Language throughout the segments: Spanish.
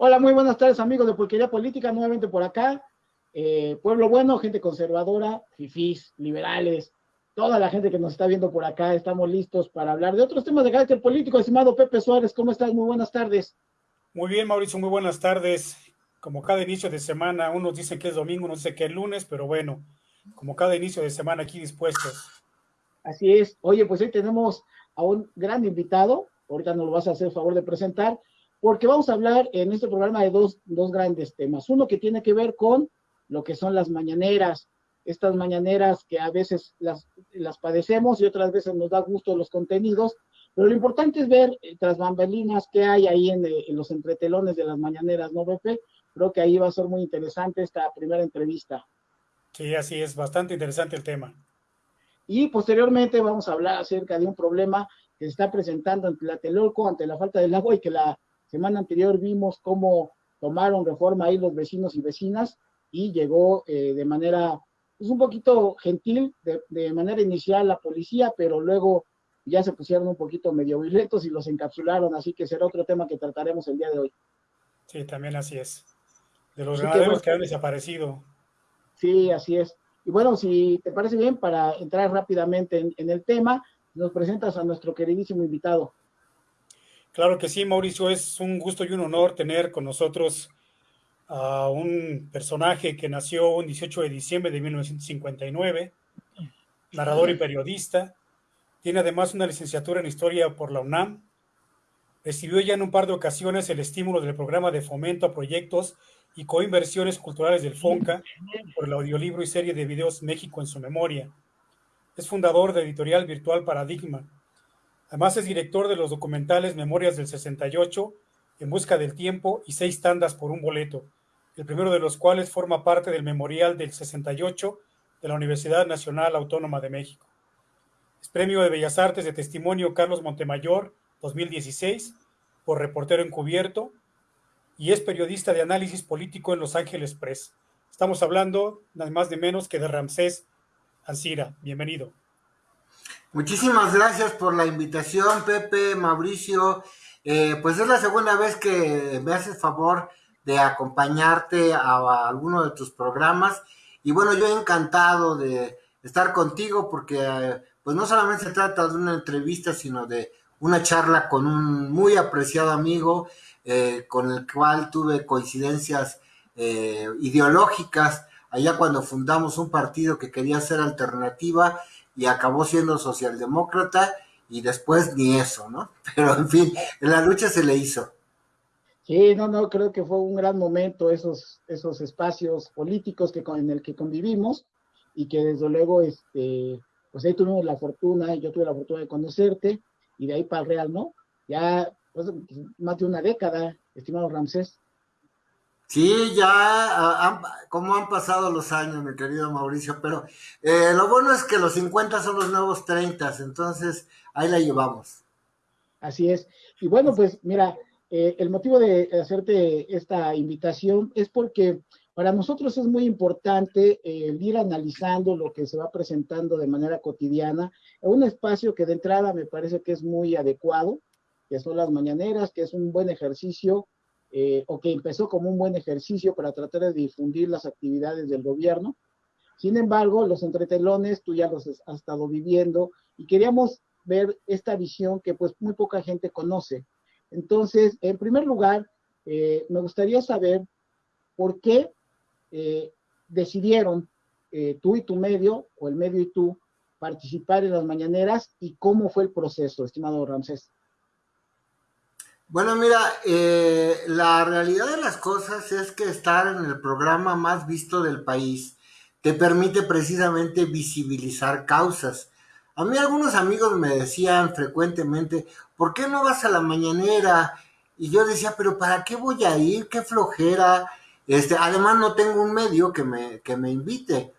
Hola, muy buenas tardes amigos de Pulquería Política, nuevamente por acá. Eh, pueblo bueno, gente conservadora, fifís, liberales, toda la gente que nos está viendo por acá, estamos listos para hablar de otros temas de carácter político. Estimado Pepe Suárez, ¿cómo estás? Muy buenas tardes. Muy bien, Mauricio, muy buenas tardes. Como cada inicio de semana, unos dicen que es domingo, unos dicen que es lunes, pero bueno, como cada inicio de semana aquí dispuestos. Así es. Oye, pues hoy tenemos a un gran invitado, ahorita nos lo vas a hacer favor de presentar, porque vamos a hablar en este programa de dos, dos grandes temas. Uno que tiene que ver con lo que son las mañaneras, estas mañaneras que a veces las, las padecemos y otras veces nos da gusto los contenidos, pero lo importante es ver eh, tras bambalinas qué hay ahí en, eh, en, los entretelones de las mañaneras, ¿no, Pepe? Creo que ahí va a ser muy interesante esta primera entrevista. Sí, así es, bastante interesante el tema. Y posteriormente vamos a hablar acerca de un problema que se está presentando en Tlatelolco ante la falta del agua y que la semana anterior vimos cómo tomaron reforma ahí los vecinos y vecinas y llegó eh, de manera, pues un poquito gentil, de, de, manera inicial la policía, pero luego ya se pusieron un poquito medio violentos y los encapsularon, así que será otro tema que trataremos el día de hoy. Sí, también así es. De los ganaderos que, han desaparecido. Sí, así es. Y bueno, si te parece bien, para entrar rápidamente en, en el tema, nos presentas a nuestro queridísimo invitado. Claro que sí, Mauricio, es un gusto y un honor tener con nosotros a un personaje que nació un 18 de diciembre de 1959, narrador y periodista. Tiene además una licenciatura en Historia por la UNAM. Recibió ya en un par de ocasiones el estímulo del programa de fomento a proyectos y coinversiones culturales del FONCA por el audiolibro y serie de videos México en su memoria. Es fundador de Editorial Virtual Paradigma, Además es director de los documentales Memorias del 68, En Busca del Tiempo y Seis Tandas por un Boleto, el primero de los cuales forma parte del Memorial del 68 de la Universidad Nacional Autónoma de México. Es Premio de Bellas Artes de Testimonio Carlos Montemayor 2016 por Reportero Encubierto y es periodista de análisis político en Los Ángeles Press. Estamos hablando nada más de menos que de Ramsés Ancira. Bienvenido. Muchísimas gracias por la invitación, Pepe, Mauricio. Eh, pues es la segunda vez que me haces favor de acompañarte a, a, alguno de tus programas. Y bueno, yo encantado de estar contigo porque eh, pues no solamente se trata de una entrevista, sino de una charla con un muy apreciado amigo eh, con el cual tuve coincidencias ideológicas allá cuando fundamos un partido que quería ser alternativa y acabó siendo socialdemócrata y después ni eso, ¿no? Pero en fin, la lucha se le hizo. Sí, no, no, creo que fue un gran momento esos, esos espacios políticos que, en el que convivimos y que desde luego, este, pues ahí tuvimos la fortuna, yo tuve la fortuna de conocerte y de ahí para el Real, ¿no? Ya pues, más de una década, estimado Ramsés. Sí, ya, han, como han pasado los años, mi querido Mauricio, pero eh, lo bueno es que los 50 son los nuevos 30, entonces ahí la llevamos. Así es. Y bueno, pues mira, eh, el motivo de hacerte esta invitación es porque para nosotros es muy importante eh, ir analizando lo que se va presentando de manera cotidiana un espacio que de entrada me parece que es muy adecuado, que son las mañaneras, que es un buen ejercicio eh, o que empezó como un buen ejercicio para tratar de difundir las actividades del gobierno. Sin embargo, los entretelones tú ya los has estado viviendo y queríamos ver esta visión que pues muy poca gente conoce. Entonces, en primer lugar, eh, me gustaría saber por qué eh, decidieron eh, tú y tu medio, o el medio y tú, participar en las mañaneras y cómo fue el proceso, estimado Ramsés. Bueno, mira, eh, la realidad de las cosas es que estar en el programa más visto del país te permite precisamente visibilizar causas. A mí algunos amigos me decían frecuentemente, ¿por qué no vas a la mañanera? Y yo decía, pero ¿para qué voy a ir? ¿Qué flojera? Este, además no tengo un medio que me, que me invite.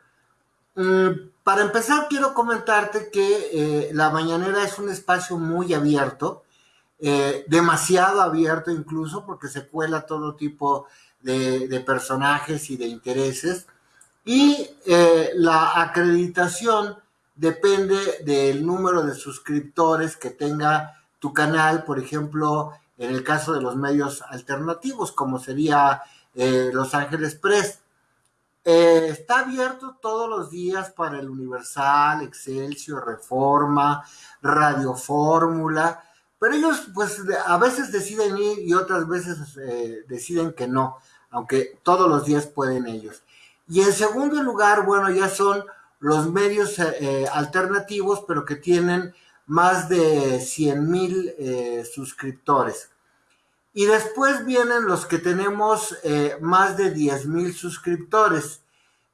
Mm, para empezar, quiero comentarte que eh, la mañanera es un espacio muy abierto, eh, demasiado abierto incluso porque se cuela todo tipo de, personajes y de intereses y eh, la acreditación depende del número de suscriptores que tenga tu canal, por ejemplo, en el caso de los medios alternativos, como sería eh, Los Ángeles Press. Está abierto todos los días para el Universal, Excelsior, Reforma, Radio Fórmula, pero ellos pues a veces deciden ir y otras veces eh, deciden que no, aunque todos los días pueden ellos. Y en segundo lugar, bueno, ya son los medios alternativos, pero que tienen más de 100 mil suscriptores. Y después vienen los que tenemos eh, más de 10 mil suscriptores,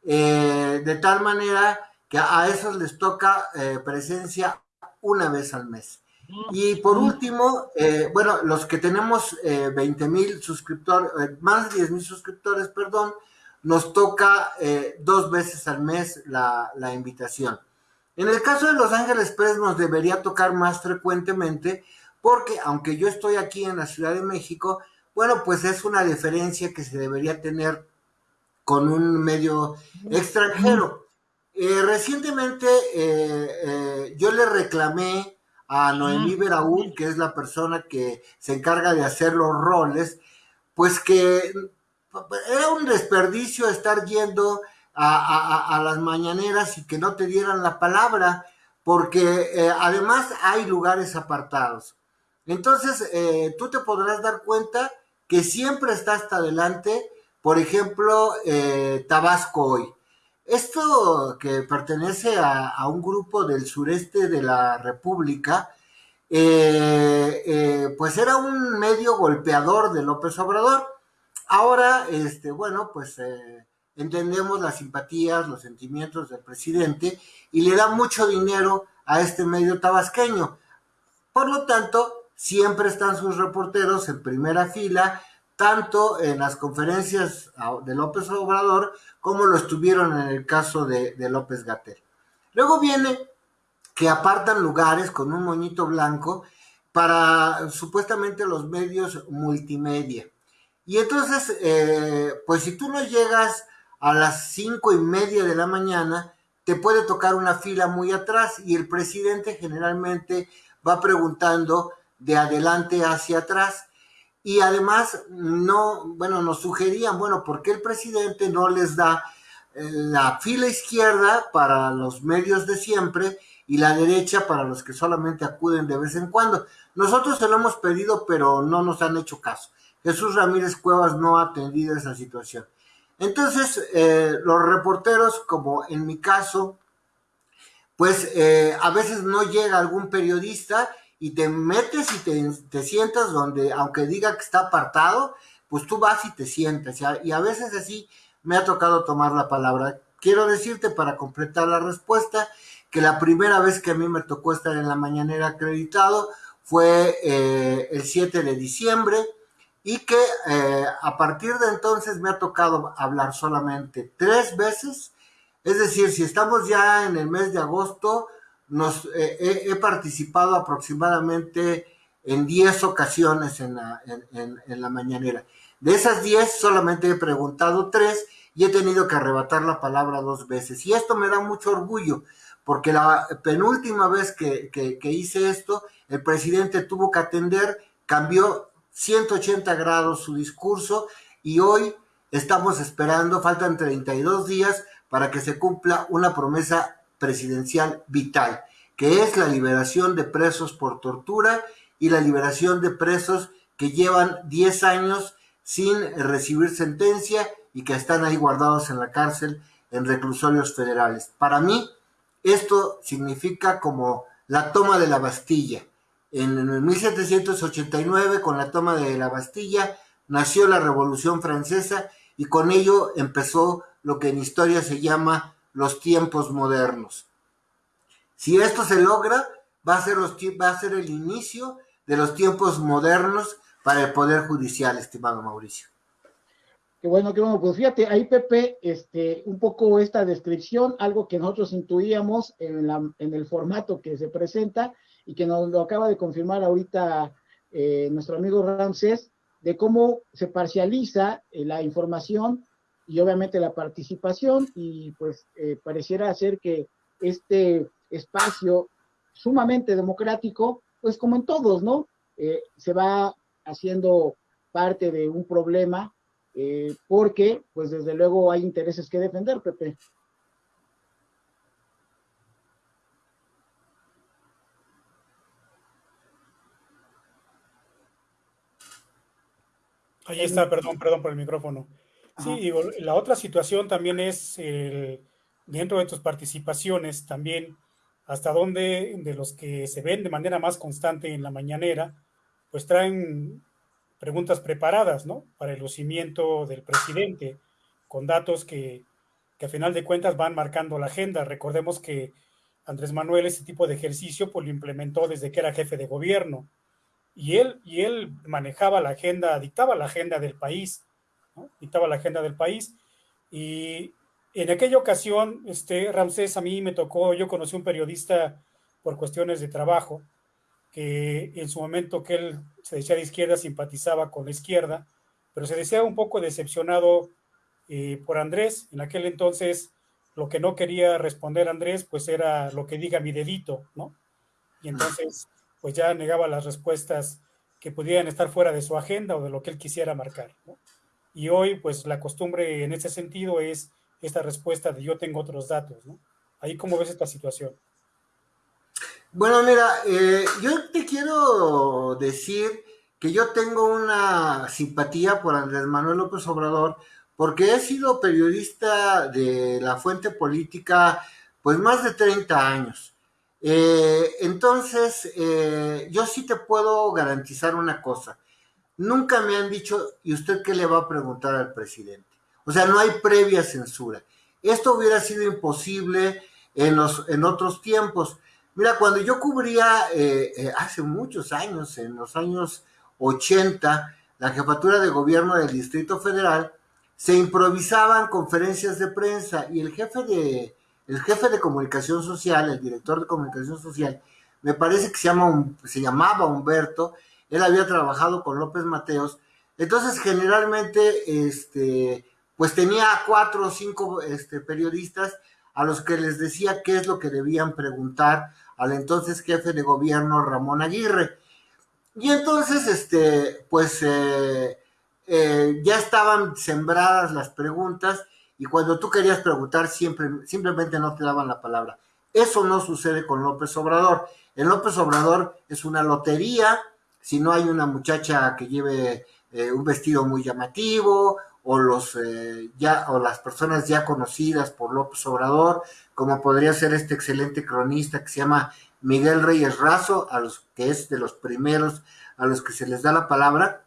eh, de tal manera que a esos les toca eh, presencia una vez al mes. Y por último, bueno, los que tenemos 20 mil suscriptores, más de 10 mil suscriptores, perdón, nos toca dos veces al mes la, la invitación. En el caso de Los Ángeles Press nos debería tocar más frecuentemente porque aunque yo estoy aquí en la Ciudad de México, bueno, pues es una diferencia que se debería tener con un medio extranjero. Eh, recientemente eh, eh, yo le reclamé a Noemí Beraúl, que es la persona que se encarga de hacer los roles, pues que era un desperdicio estar yendo a, a las mañaneras y que no te dieran la palabra, porque además hay lugares apartados. Entonces, eh, tú te podrás dar cuenta que siempre está hasta adelante, por ejemplo, eh, Tabasco hoy. Esto que pertenece a, un grupo del sureste de la República, eh, pues era un medio golpeador de López Obrador. Ahora, este, bueno, pues entendemos las simpatías, los sentimientos del presidente y le da mucho dinero a este medio tabasqueño. Por lo tanto, siempre están sus reporteros en primera fila, tanto en las conferencias de López Obrador como lo estuvieron en el caso de, López Gatel. Luego viene que apartan lugares con un moñito blanco para supuestamente los medios multimedia. Y entonces, eh, pues si tú no llegas a las cinco y media de la mañana, te puede tocar una fila muy atrás y el presidente generalmente va preguntando de adelante hacia atrás. Y además, no, bueno, nos sugerían, bueno, ¿por qué el presidente no les da eh, la fila izquierda para los medios de siempre y la derecha para los que solamente acuden de vez en cuando? Nosotros se lo hemos pedido, pero no nos han hecho caso. Jesús Ramírez Cuevas no ha atendido esa situación. Entonces, eh, los reporteros, como en mi caso, pues eh, a veces no llega algún periodista y te metes y te, sientas donde, aunque diga que está apartado, pues tú vas y te sientas. Y a, veces así me ha tocado tomar la palabra. Quiero decirte para completar la respuesta que la primera vez que a mí me tocó estar en la mañanera acreditado fue eh, el 7 de diciembre y que eh, a partir de entonces me ha tocado hablar solamente tres veces. Es decir, si estamos ya en el mes de agosto, nos, eh, he, participado aproximadamente en 10 ocasiones en la, en, mañanera. De esas 10 solamente he preguntado 3 y he tenido que arrebatar la palabra dos veces. Y esto me da mucho orgullo, porque la penúltima vez que, que, hice esto, el presidente tuvo que atender, cambió 180 grados su discurso y hoy estamos esperando, faltan 32 días para que se cumpla una promesa presidencial vital, que es la liberación de presos por tortura y la liberación de presos que llevan 10 años sin recibir sentencia y que están ahí guardados en la cárcel en reclusorios federales. Para mí, esto significa como la toma de la Bastilla. En 1789, con la toma de la Bastilla, nació la Revolución Francesa y con ello empezó lo que en historia se llama los tiempos modernos. Si esto se logra, va a ser, los, va a ser el inicio de los tiempos modernos para el Poder Judicial, estimado Mauricio. Qué bueno, qué bueno. Pues fíjate, ahí Pepe, este, un poco esta descripción, algo que nosotros intuíamos en, la, en el formato que se presenta y que nos lo acaba de confirmar ahorita eh, nuestro amigo Ramsés, de cómo se parcializa eh, la información y obviamente la participación y pues eh, pareciera ser que este espacio sumamente democrático, pues como en todos, ¿no? Eh, se va haciendo parte de un problema, eh, porque pues desde luego hay intereses que defender, Pepe. Ahí está, perdón, perdón por el micrófono. Sí, la otra situación también es dentro de tus participaciones también hasta dónde de los que se ven de manera más constante en la mañanera, pues traen preguntas preparadas, ¿no? Para el lucimiento del presidente, con datos que, que a final de cuentas van marcando la agenda. Recordemos que Andrés Manuel ese tipo de ejercicio pues lo implementó desde que era jefe de gobierno y él, y él manejaba la agenda, dictaba la agenda del país, ¿no? dictaba la agenda del país y en aquella ocasión, este, Ramsés, a mí me tocó, yo conocí un periodista por cuestiones de trabajo, que en su momento que él se decía de izquierda, simpatizaba con la izquierda, pero se decía un poco decepcionado eh, por Andrés. En aquel entonces, lo que no quería responder Andrés, pues era lo que diga mi dedito, ¿no? Y entonces, pues ya negaba las respuestas que pudieran estar fuera de su agenda o de lo que él quisiera marcar, ¿no? Y hoy, pues la costumbre en ese sentido es esta respuesta de yo tengo otros datos, ¿no? Ahí cómo ves esta situación. Bueno, mira, eh, yo te quiero decir que yo tengo una simpatía por Andrés Manuel López Obrador porque he sido periodista de la fuente política pues más de 30 años. Eh, entonces, eh, yo sí te puedo garantizar una cosa. Nunca me han dicho, ¿y usted qué le va a preguntar al presidente? O sea, no hay previa censura. Esto hubiera sido imposible en, los, en otros tiempos. Mira, cuando yo cubría eh, eh, hace muchos años, en los años 80, la jefatura de gobierno del Distrito Federal, se improvisaban conferencias de prensa y el jefe de, el jefe de comunicación social, el director de comunicación social, me parece que se, llama, se llamaba Humberto, él había trabajado con López Mateos, entonces generalmente este, pues tenía cuatro o cinco este, periodistas a los que les decía qué es lo que debían preguntar al entonces jefe de gobierno Ramón Aguirre. Y entonces, este, pues eh, eh, ya estaban sembradas las preguntas y cuando tú querías preguntar siempre, simplemente no te daban la palabra. Eso no sucede con López Obrador. En López Obrador es una lotería, si no hay una muchacha que lleve eh, un vestido muy llamativo o los eh, ya o las personas ya conocidas por López Obrador, como podría ser este excelente cronista que se llama Miguel Reyes Razo, a los que es de los primeros a los que se les da la palabra,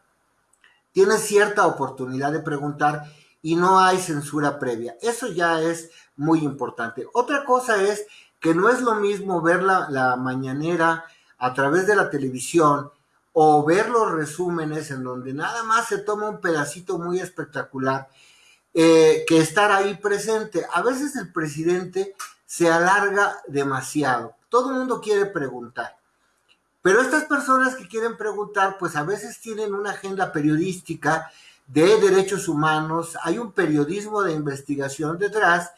tiene cierta oportunidad de preguntar y no hay censura previa. Eso ya es muy importante. Otra cosa es que no es lo mismo ver la, la mañanera a través de la televisión o ver los resúmenes en donde nada más se toma un pedacito muy espectacular eh, que estar ahí presente. A veces el presidente se alarga demasiado. Todo el mundo quiere preguntar. Pero estas personas que quieren preguntar, pues a veces tienen una agenda periodística de derechos humanos, hay un periodismo de investigación detrás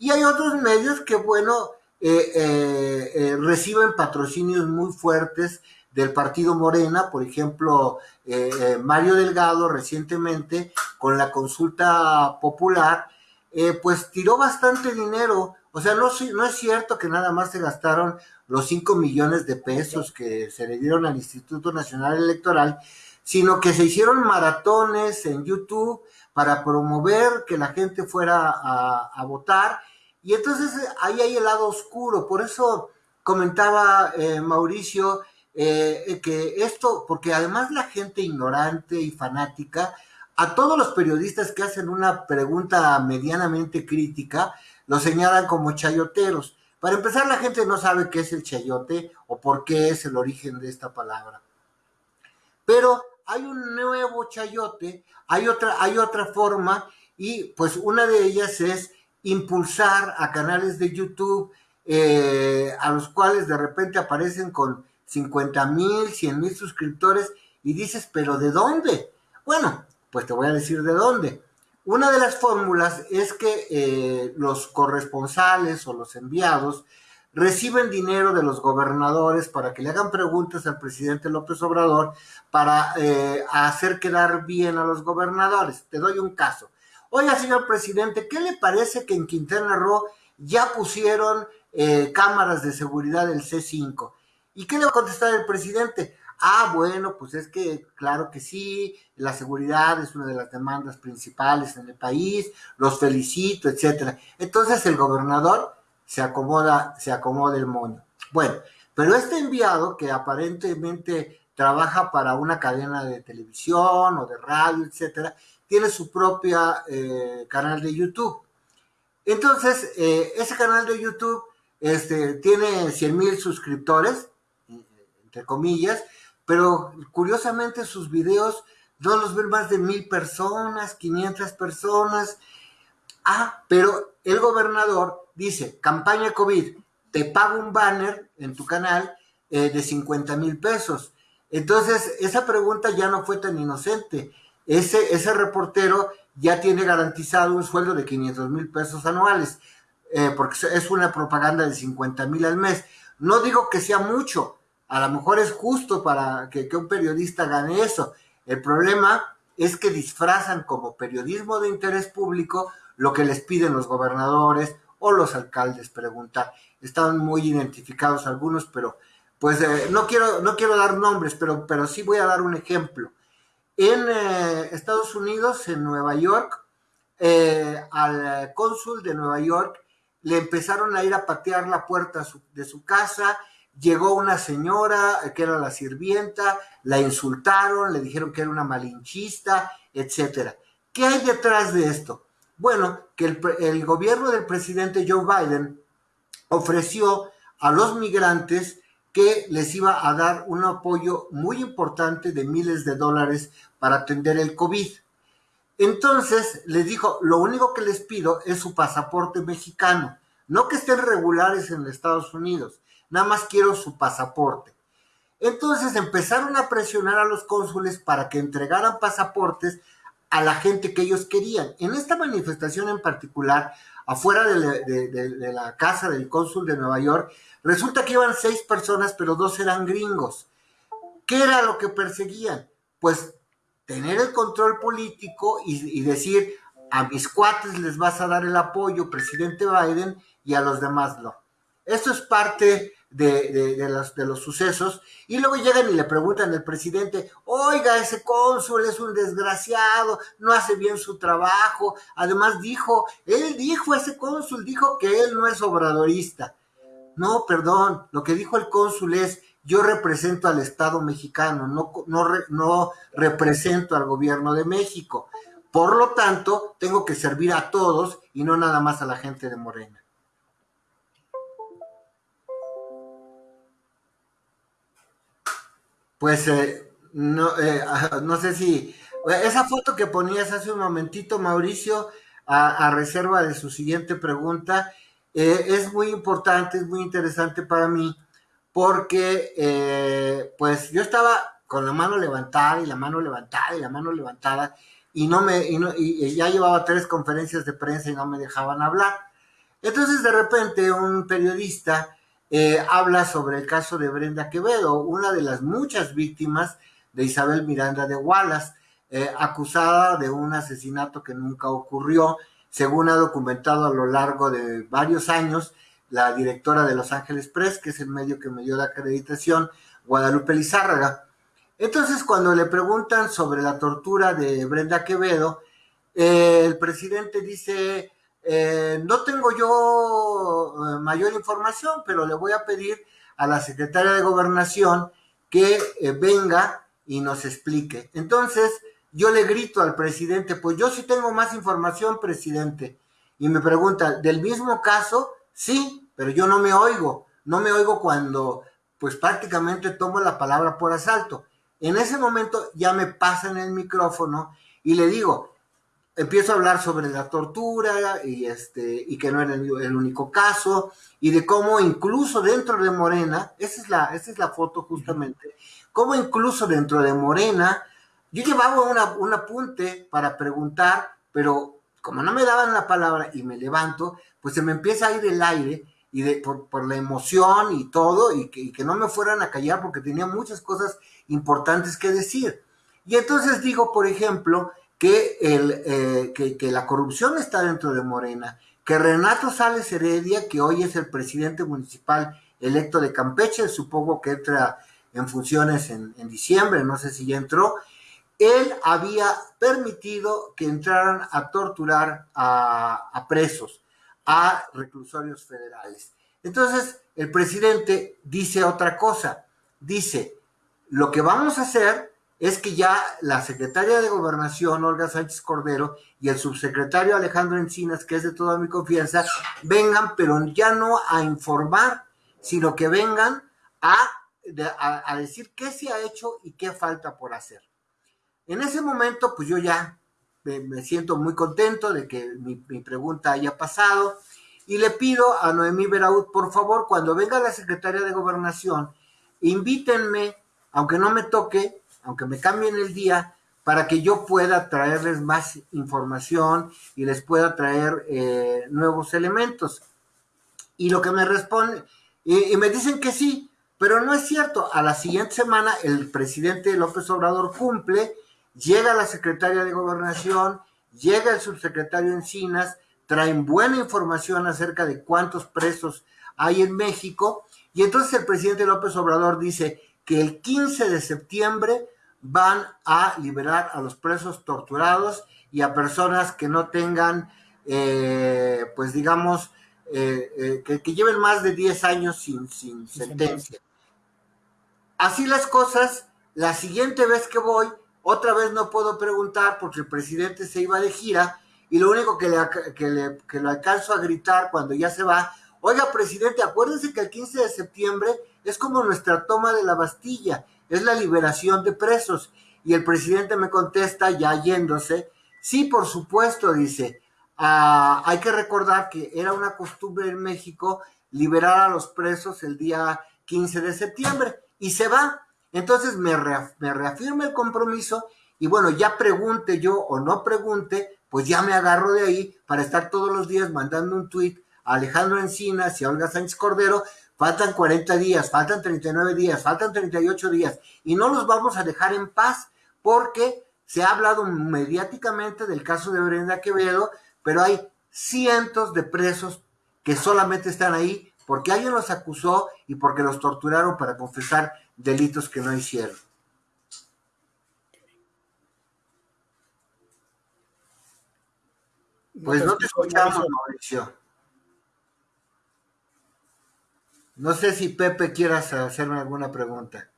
y hay otros medios que, bueno, eh, eh, reciben patrocinios muy fuertes del partido Morena, por ejemplo, eh, eh, Mario Delgado recientemente con la consulta popular, eh, pues tiró bastante dinero. O sea, no, no es cierto que nada más se gastaron los 5 millones de pesos que se le dieron al Instituto Nacional Electoral, sino que se hicieron maratones en YouTube para promover que la gente fuera a, a votar. Y entonces ahí hay el lado oscuro. Por eso comentaba Mauricio eh, que esto, porque además la gente ignorante y fanática, a todos los periodistas que hacen una pregunta medianamente crítica, lo señalan como chayoteros. Para empezar, la gente no sabe qué es el chayote o por qué es el origen de esta palabra. Pero hay un nuevo chayote, hay otra, hay otra forma, y pues una de ellas es impulsar a canales de YouTube eh, a los cuales de repente aparecen con 50 mil, 100 mil suscriptores y dices, pero ¿de dónde? Bueno, pues te voy a decir de dónde. Una de las fórmulas es que eh, los corresponsales o los enviados reciben dinero de los gobernadores para que le hagan preguntas al presidente López Obrador para eh, hacer quedar bien a los gobernadores. Te doy un caso. Oiga, señor presidente, ¿qué le parece que en Quintana Roo ya pusieron eh, cámaras de seguridad del C5? ¿Y qué le va a contestar el presidente? Ah, bueno, pues es que claro que sí, la seguridad es una de las demandas principales en el país, los felicito, etcétera. Entonces el gobernador se acomoda, se acomoda el moño. Bueno, pero este enviado que aparentemente trabaja para una cadena de televisión o de radio, etcétera, tiene su propia eh, canal de YouTube. Entonces, eh, ese canal de YouTube este, tiene 100 mil suscriptores, entre comillas, pero curiosamente sus videos no los ven más de mil personas, 500 personas. Ah, pero el gobernador dice, campaña COVID, te pago un banner en tu canal eh, de 50 mil pesos. Entonces, esa pregunta ya no fue tan inocente. Ese, ese reportero ya tiene garantizado un sueldo de 500 mil pesos anuales, eh, porque es una propaganda de 50 mil al mes. No digo que sea mucho, a lo mejor es justo para que, un periodista gane eso. El problema es que disfrazan como periodismo de interés público lo que les piden los gobernadores o los alcaldes preguntar. Están muy identificados algunos, pero pues eh, no, quiero, no quiero dar nombres, pero, pero sí voy a dar un ejemplo. En eh, Estados Unidos, en Nueva York, eh, al cónsul de Nueva York le empezaron a ir a patear la puerta de su casa llegó una señora que era la sirvienta, la insultaron, le dijeron que era una malinchista, etcétera. ¿Qué hay detrás de esto? Bueno, que el, el, gobierno del presidente Joe Biden ofreció a los migrantes que les iba a dar un apoyo muy importante de miles de dólares para atender el COVID. Entonces les dijo, lo único que les pido es su pasaporte mexicano, no que estén regulares en Estados Unidos, nada más quiero su pasaporte. Entonces empezaron a presionar a los cónsules para que entregaran pasaportes a la gente que ellos querían. En esta manifestación en particular, afuera de la, casa del cónsul de Nueva York, resulta que iban seis personas, pero dos eran gringos. ¿Qué era lo que perseguían? Pues tener el control político y, y decir, a mis cuates les vas a dar el apoyo, presidente Biden, y a los demás no. Esto es parte de, de, los, sucesos, y luego llegan y le preguntan al presidente, oiga, ese cónsul es un desgraciado, no hace bien su trabajo, además dijo, él dijo, ese cónsul dijo que él no es obradorista. No, perdón, lo que dijo el cónsul es, yo represento al Estado mexicano, no, no, no represento al gobierno de México. Por lo tanto, tengo que servir a todos y no nada más a la gente de Morena. Pues eh, no, eh, no sé si esa foto que ponías hace un momentito, Mauricio, a, reserva de su siguiente pregunta, eh, es muy importante, es muy interesante para mí, porque pues yo estaba con la mano levantada y la mano levantada y la mano levantada y no me y, y ya llevaba tres conferencias de prensa y no me dejaban hablar. Entonces de repente un periodista eh, habla sobre el caso de Brenda Quevedo, una de las muchas víctimas de Isabel Miranda de Wallace, eh, acusada de un asesinato que nunca ocurrió, según ha documentado a lo largo de varios años la directora de Los Ángeles Press, que es el medio que me dio la acreditación, Guadalupe Lizárraga. Entonces, cuando le preguntan sobre la tortura de Brenda Quevedo, eh, el presidente dice, eh, no tengo yo eh, mayor información, pero le voy a pedir a la secretaria de gobernación que eh, venga y nos explique. Entonces, yo le grito al presidente, pues yo sí tengo más información, presidente. Y me pregunta, ¿del mismo caso? Sí, pero yo no me oigo. No me oigo cuando, pues prácticamente tomo la palabra por asalto. En ese momento ya me pasan el micrófono y le digo, empiezo a hablar sobre la tortura y, este, y que no era el, único caso, y de cómo incluso dentro de Morena, esa es la, esa es la foto justamente, cómo incluso dentro de Morena, yo llevaba una, un apunte para preguntar, pero como no me daban la palabra y me levanto, pues se me empieza a ir el aire y de, por, la emoción y todo, y que, que, no me fueran a callar porque tenía muchas cosas importantes que decir. Y entonces digo, por ejemplo, que, el, eh, que, la corrupción está dentro de Morena, que Renato Sales Heredia, que hoy es el presidente municipal electo de Campeche, supongo que entra en funciones en diciembre, no sé si ya entró, él había permitido que entraran a torturar a, presos, a reclusorios federales. Entonces, el presidente dice otra cosa, dice, lo que vamos a hacer es que ya la secretaria de gobernación, Olga Sánchez Cordero, y el subsecretario Alejandro Encinas, que es de toda mi confianza, vengan, pero ya no a informar, sino que vengan a, decir qué se ha hecho y qué falta por hacer. En ese momento, pues yo ya me, siento muy contento de que mi, pregunta haya pasado y le pido a Noemí Veraud, por favor, cuando venga la secretaria de Gobernación, invítenme, aunque no me toque, aunque me cambien el día, para que yo pueda traerles más información y les pueda traer eh, nuevos elementos. Y lo que me responde, y me dicen que sí, pero no es cierto. A la siguiente semana el presidente López Obrador cumple llega la secretaria de gobernación, llega el subsecretario Encinas, traen buena información acerca de cuántos presos hay en México, y entonces el presidente López Obrador dice que el 15 de septiembre van a liberar a los presos torturados y a personas que no tengan, eh, pues digamos, eh, eh, que, lleven más de 10 años sin, sin sentencia. Así las cosas, la siguiente vez que voy, otra vez no puedo preguntar porque el presidente se iba de gira y lo único que le, que le, que le alcanzo a gritar cuando ya se va, oiga presidente, acuérdense que el 15 de septiembre es como nuestra toma de la Bastilla, es la liberación de presos. Y el presidente me contesta, ya yéndose, sí, por supuesto, dice, ah, hay que recordar que era una costumbre en México liberar a los presos el día 15 de septiembre y se va. Entonces me, reafirma el compromiso y bueno, ya pregunte yo o no pregunte, pues ya me agarro de ahí para estar todos los días mandando un tweet a Alejandro Encinas y a Olga Sánchez Cordero. Faltan 40 días, faltan 39 días, faltan 38 días y no los vamos a dejar en paz porque se ha hablado mediáticamente del caso de Brenda Quevedo, pero hay cientos de presos que solamente están ahí porque alguien los acusó y porque los torturaron para confesar delitos que no hicieron. Pues no te escuchamos, Mauricio. No sé si Pepe quieras hacerme alguna pregunta.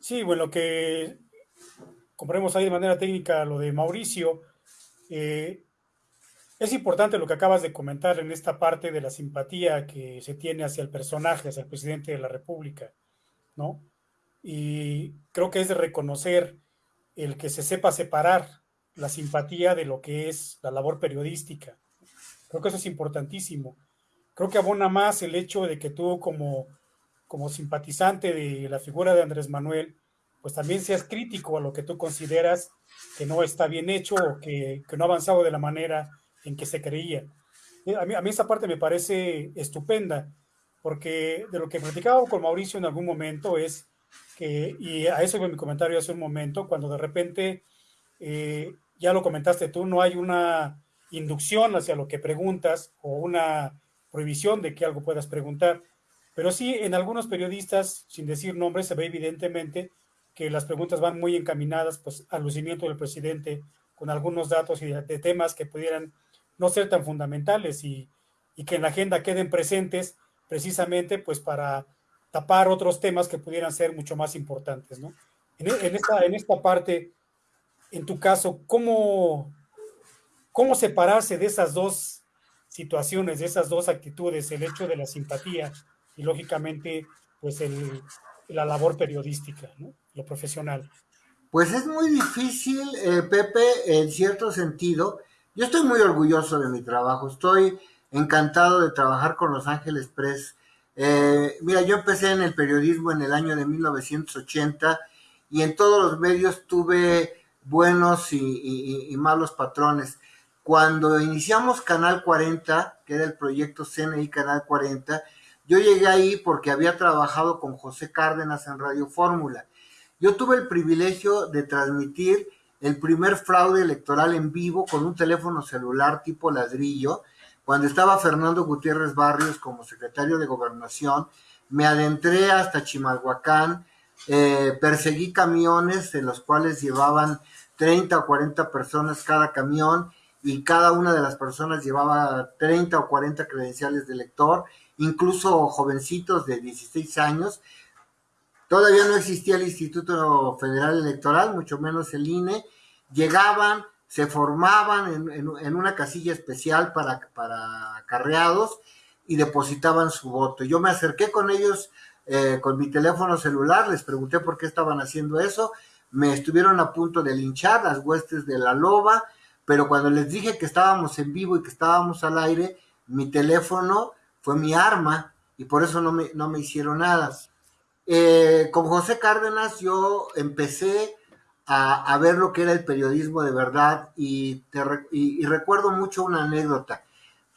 Sí, bueno, que compremos ahí de manera técnica lo de Mauricio. Eh, es importante lo que acabas de comentar en esta parte de la simpatía que se tiene hacia el personaje, hacia el presidente de la República, ¿no? Y creo que es de reconocer el que se sepa separar la simpatía de lo que es la labor periodística. Creo que eso es importantísimo. Creo que abona más el hecho de que tú como, como simpatizante de la figura de Andrés Manuel, pues también seas crítico a lo que tú consideras que no está bien hecho o que, que no ha avanzado de la manera en que se creía. Eh, a mí, a mí esa parte me parece estupenda, porque de lo que platicaba con Mauricio en algún momento es que, y a eso fue mi comentario hace un momento, cuando de repente, eh, ya lo comentaste tú, no hay una inducción hacia lo que preguntas o una prohibición de que algo puedas preguntar, pero sí en algunos periodistas, sin decir nombres, se ve evidentemente que las preguntas van muy encaminadas pues, al lucimiento del presidente con algunos datos y de temas que pudieran no ser tan fundamentales y, que en la agenda queden presentes precisamente pues para tapar otros temas que pudieran ser mucho más importantes, ¿no? En, esta, en esta parte, en tu caso, ¿cómo, ¿cómo separarse de esas dos situaciones, de esas dos actitudes, el hecho de la simpatía y lógicamente pues el, la labor periodística, ¿no? lo profesional? Pues es muy difícil, eh, Pepe, en cierto sentido, yo estoy muy orgulloso de mi trabajo, estoy encantado de trabajar con Los Ángeles Press. Eh, mira, yo empecé en el periodismo en el año de 1980 y en todos los medios tuve buenos y, malos patrones. Cuando iniciamos Canal 40, que era el proyecto CNI Canal 40, yo llegué ahí porque había trabajado con José Cárdenas en Radio Fórmula. Yo tuve el privilegio de transmitir el primer fraude electoral en vivo con un teléfono celular tipo ladrillo, cuando estaba Fernando Gutiérrez Barrios como secretario de gobernación, me adentré hasta Chimalhuacán, eh, perseguí camiones en los cuales llevaban 30 o 40 personas cada camión y cada una de las personas llevaba 30 o 40 credenciales de elector, incluso jovencitos de 16 años. Todavía no existía el Instituto Federal Electoral, mucho menos el INE. Llegaban, se formaban en, una casilla especial para, para acarreados y depositaban su voto. Yo me acerqué con ellos eh, con mi teléfono celular, les pregunté por qué estaban haciendo eso, me estuvieron a punto de linchar las huestes de la loba, pero cuando les dije que estábamos en vivo y que estábamos al aire, mi teléfono fue mi arma y por eso no me, no me hicieron nada. Eh, con José Cárdenas yo empecé a, ver lo que era el periodismo de verdad y, y, recuerdo mucho una anécdota.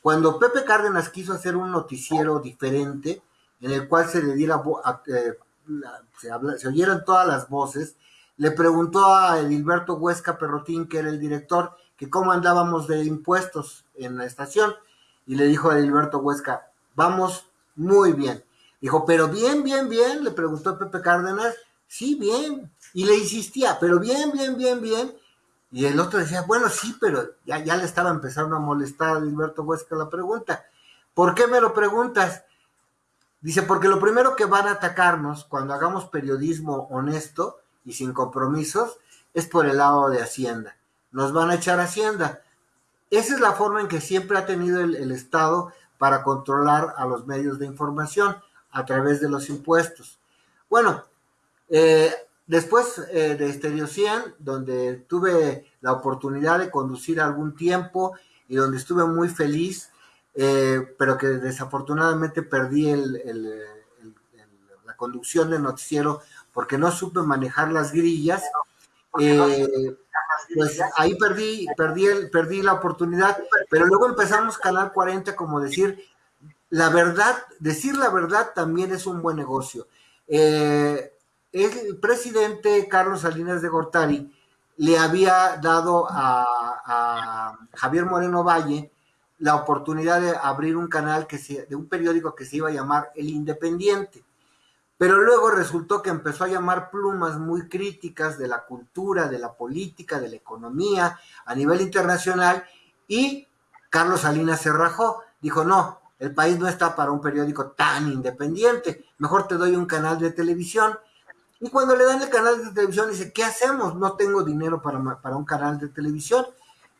Cuando Pepe Cárdenas quiso hacer un noticiero diferente, en el cual se le diera, eh, se, se oyeran todas las voces, le preguntó a Edilberto Huesca Perrotín, que era el director, que cómo andábamos de impuestos en la estación. Y le dijo a Edilberto Huesca, vamos muy bien. Dijo, pero bien, bien, bien, le preguntó Pepe Cárdenas, sí, bien. Y le insistía, pero bien, bien, bien, bien. Y el otro decía, bueno, sí, pero ya, ya le estaba empezando a molestar a Edilberto Huesca la pregunta. ¿Por qué me lo preguntas? Dice, porque lo primero que van a atacarnos cuando hagamos periodismo honesto y sin compromisos es por el lado de Hacienda. Nos van a echar Hacienda. Esa es la forma en que siempre ha tenido el, Estado para controlar a los medios de información a través de los impuestos. Bueno, eh, después eh, de Stereo 100, donde tuve la oportunidad de conducir algún tiempo y donde estuve muy feliz, eh, pero que desafortunadamente perdí la conducción del noticiero porque no supe manejar las grillas, eh, pues ahí perdí, perdí, el, perdí la oportunidad, pero luego empezamos Canal 40 como decir, la verdad, decir la verdad también es un buen negocio. Eh, el presidente Carlos Salinas de Gortari le había dado a, a, Javier Moreno Valle la oportunidad de abrir un canal que se, de un periódico que se iba a llamar El Independiente. Pero luego resultó que empezó a llamar plumas muy críticas de la cultura, de la política, de la economía a nivel internacional y Carlos Salinas se rajó. Dijo, no, el país no está para un periódico tan independiente, mejor te doy un canal de televisión. Y cuando le dan el canal de televisión, dice, ¿qué hacemos? No tengo dinero para, para un canal de televisión.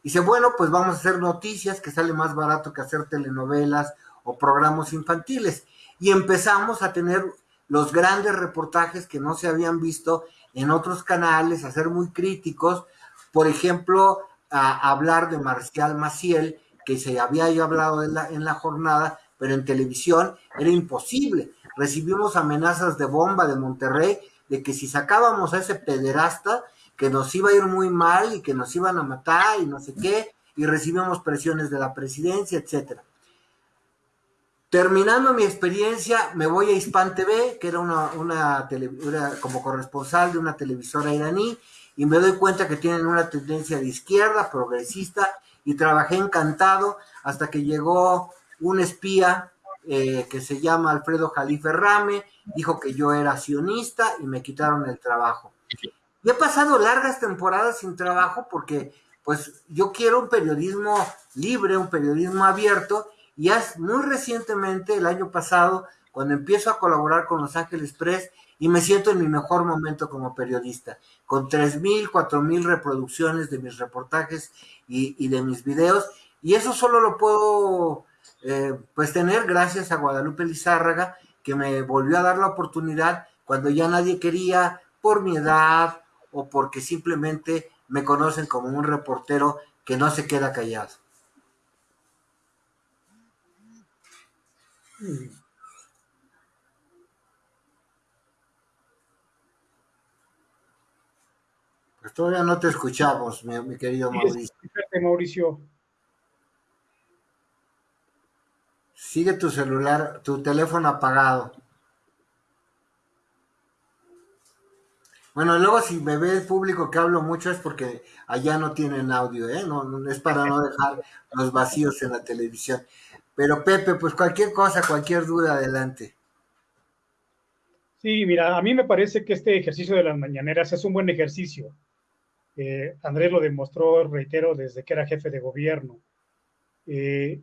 Dice, bueno, pues vamos a hacer noticias, que sale más barato que hacer telenovelas o programas infantiles. Y empezamos a tener los grandes reportajes que no se habían visto en otros canales, a ser muy críticos, por ejemplo, a hablar de Marcial Maciel, que se había ya hablado en la, en la jornada, pero en televisión era imposible. Recibimos amenazas de bomba de Monterrey de que si sacábamos a ese pederasta, que nos iba a ir muy mal y que nos iban a matar y no sé qué, y recibimos presiones de la presidencia, etcétera. Terminando mi experiencia, me voy a Hispan TV, que era una, como corresponsal de una televisora iraní, y me doy cuenta que tienen una tendencia de izquierda, progresista, y trabajé encantado hasta que llegó un espía eh, que se llama Alfredo Jalife Rame, dijo que yo era sionista y me quitaron el trabajo. Y he pasado largas temporadas sin trabajo porque pues yo quiero un periodismo libre, un periodismo abierto, y es muy recientemente, el año pasado, cuando empiezo a colaborar con Los Ángeles Press y me siento en mi mejor momento como periodista, con 3.000, 4.000 reproducciones de mis reportajes y, de mis videos. Y eso solo lo puedo eh, pues tener gracias a Guadalupe Lizárraga, que me volvió a dar la oportunidad cuando ya nadie quería, por mi edad o porque simplemente me conocen como un reportero que no se queda callado. Pues todavía no te escuchamos, mi, querido Mauricio. Mauricio. Sigue tu celular, tu teléfono apagado. Bueno, luego si me ve el público que hablo mucho es porque allá no tienen audio, ¿eh? No, no es para no dejar los vacíos en la televisión. Pero Pepe, pues cualquier cosa, cualquier duda, adelante. Sí, mira, a mí me parece que este ejercicio de las mañaneras es un buen ejercicio. Eh, Andrés lo demostró, reitero, desde que era jefe de gobierno. Eh,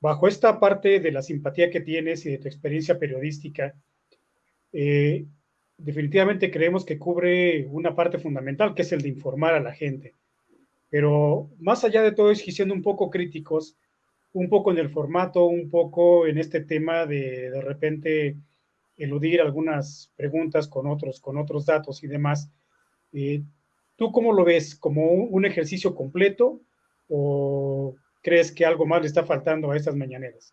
bajo esta parte de la simpatía que tienes y de tu experiencia periodística, eh, definitivamente creemos que cubre una parte fundamental, que es el de informar a la gente. Pero más allá de todo, es siendo un poco críticos, un poco en el formato, un poco en este tema de de repente eludir algunas preguntas con otros, con otros datos y demás. Eh, ¿Tú cómo lo ves? ¿Como un, ejercicio completo o crees que algo más le está faltando a estas mañaneras?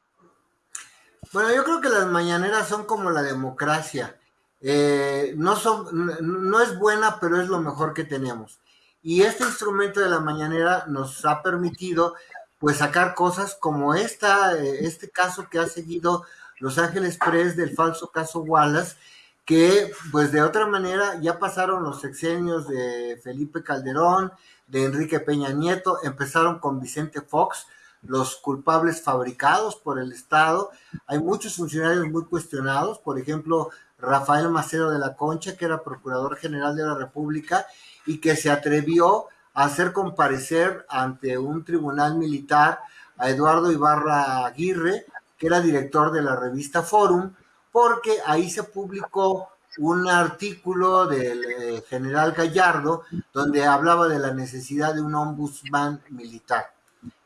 Bueno, yo creo que las mañaneras son como la democracia. Eh, no, son, no es buena, pero es lo mejor que tenemos. Y este instrumento de la mañanera nos ha permitido pues sacar cosas como esta, eh, este caso que ha seguido Los Ángeles Press del falso caso Wallace, que pues de otra manera ya pasaron los sexenios de Felipe Calderón, de Enrique Peña Nieto, empezaron con Vicente Fox, los culpables fabricados por el Estado. Hay muchos funcionarios muy cuestionados, por ejemplo, Rafael Macedo de la Concha, que era Procurador General de la República y que se atrevió hacer comparecer ante un tribunal militar a Eduardo Ibarra Aguirre, que era director de la revista Forum, porque ahí se publicó un artículo del eh, general Gallardo donde hablaba de la necesidad de un ombudsman militar.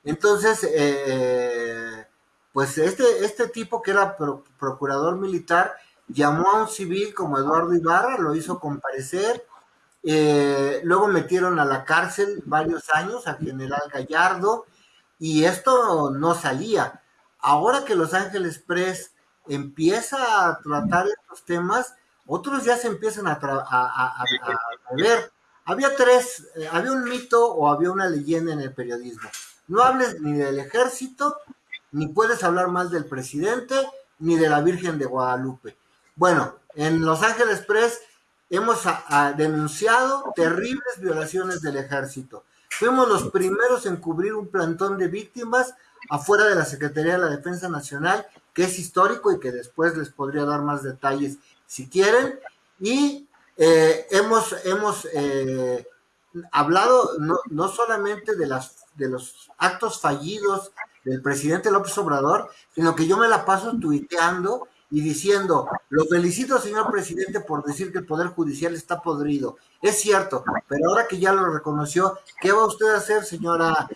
Entonces, eh, pues este, este tipo que era procurador militar llamó a un civil como Eduardo Ibarra, lo hizo comparecer, eh, luego metieron a la cárcel varios años al general Gallardo y esto no salía. Ahora que Los Ángeles Press empieza a tratar estos temas, otros ya se empiezan a, a, ver. Había tres, eh, había un mito o había una leyenda en el periodismo. No hables ni del ejército, ni puedes hablar más del presidente, ni de la Virgen de Guadalupe. Bueno, en Los Ángeles Press hemos denunciado terribles violaciones del ejército. Fuimos los primeros en cubrir un plantón de víctimas afuera de la Secretaría de la Defensa Nacional, que es histórico y que después les podría dar más detalles si quieren. Y eh, hemos, hemos eh, hablado no, no solamente de, las, de los actos fallidos del presidente López Obrador, sino que yo me la paso tuiteando y diciendo, lo felicito, señor presidente, por decir que el Poder Judicial está podrido. Es cierto, pero ahora que ya lo reconoció, ¿qué va usted a hacer, señora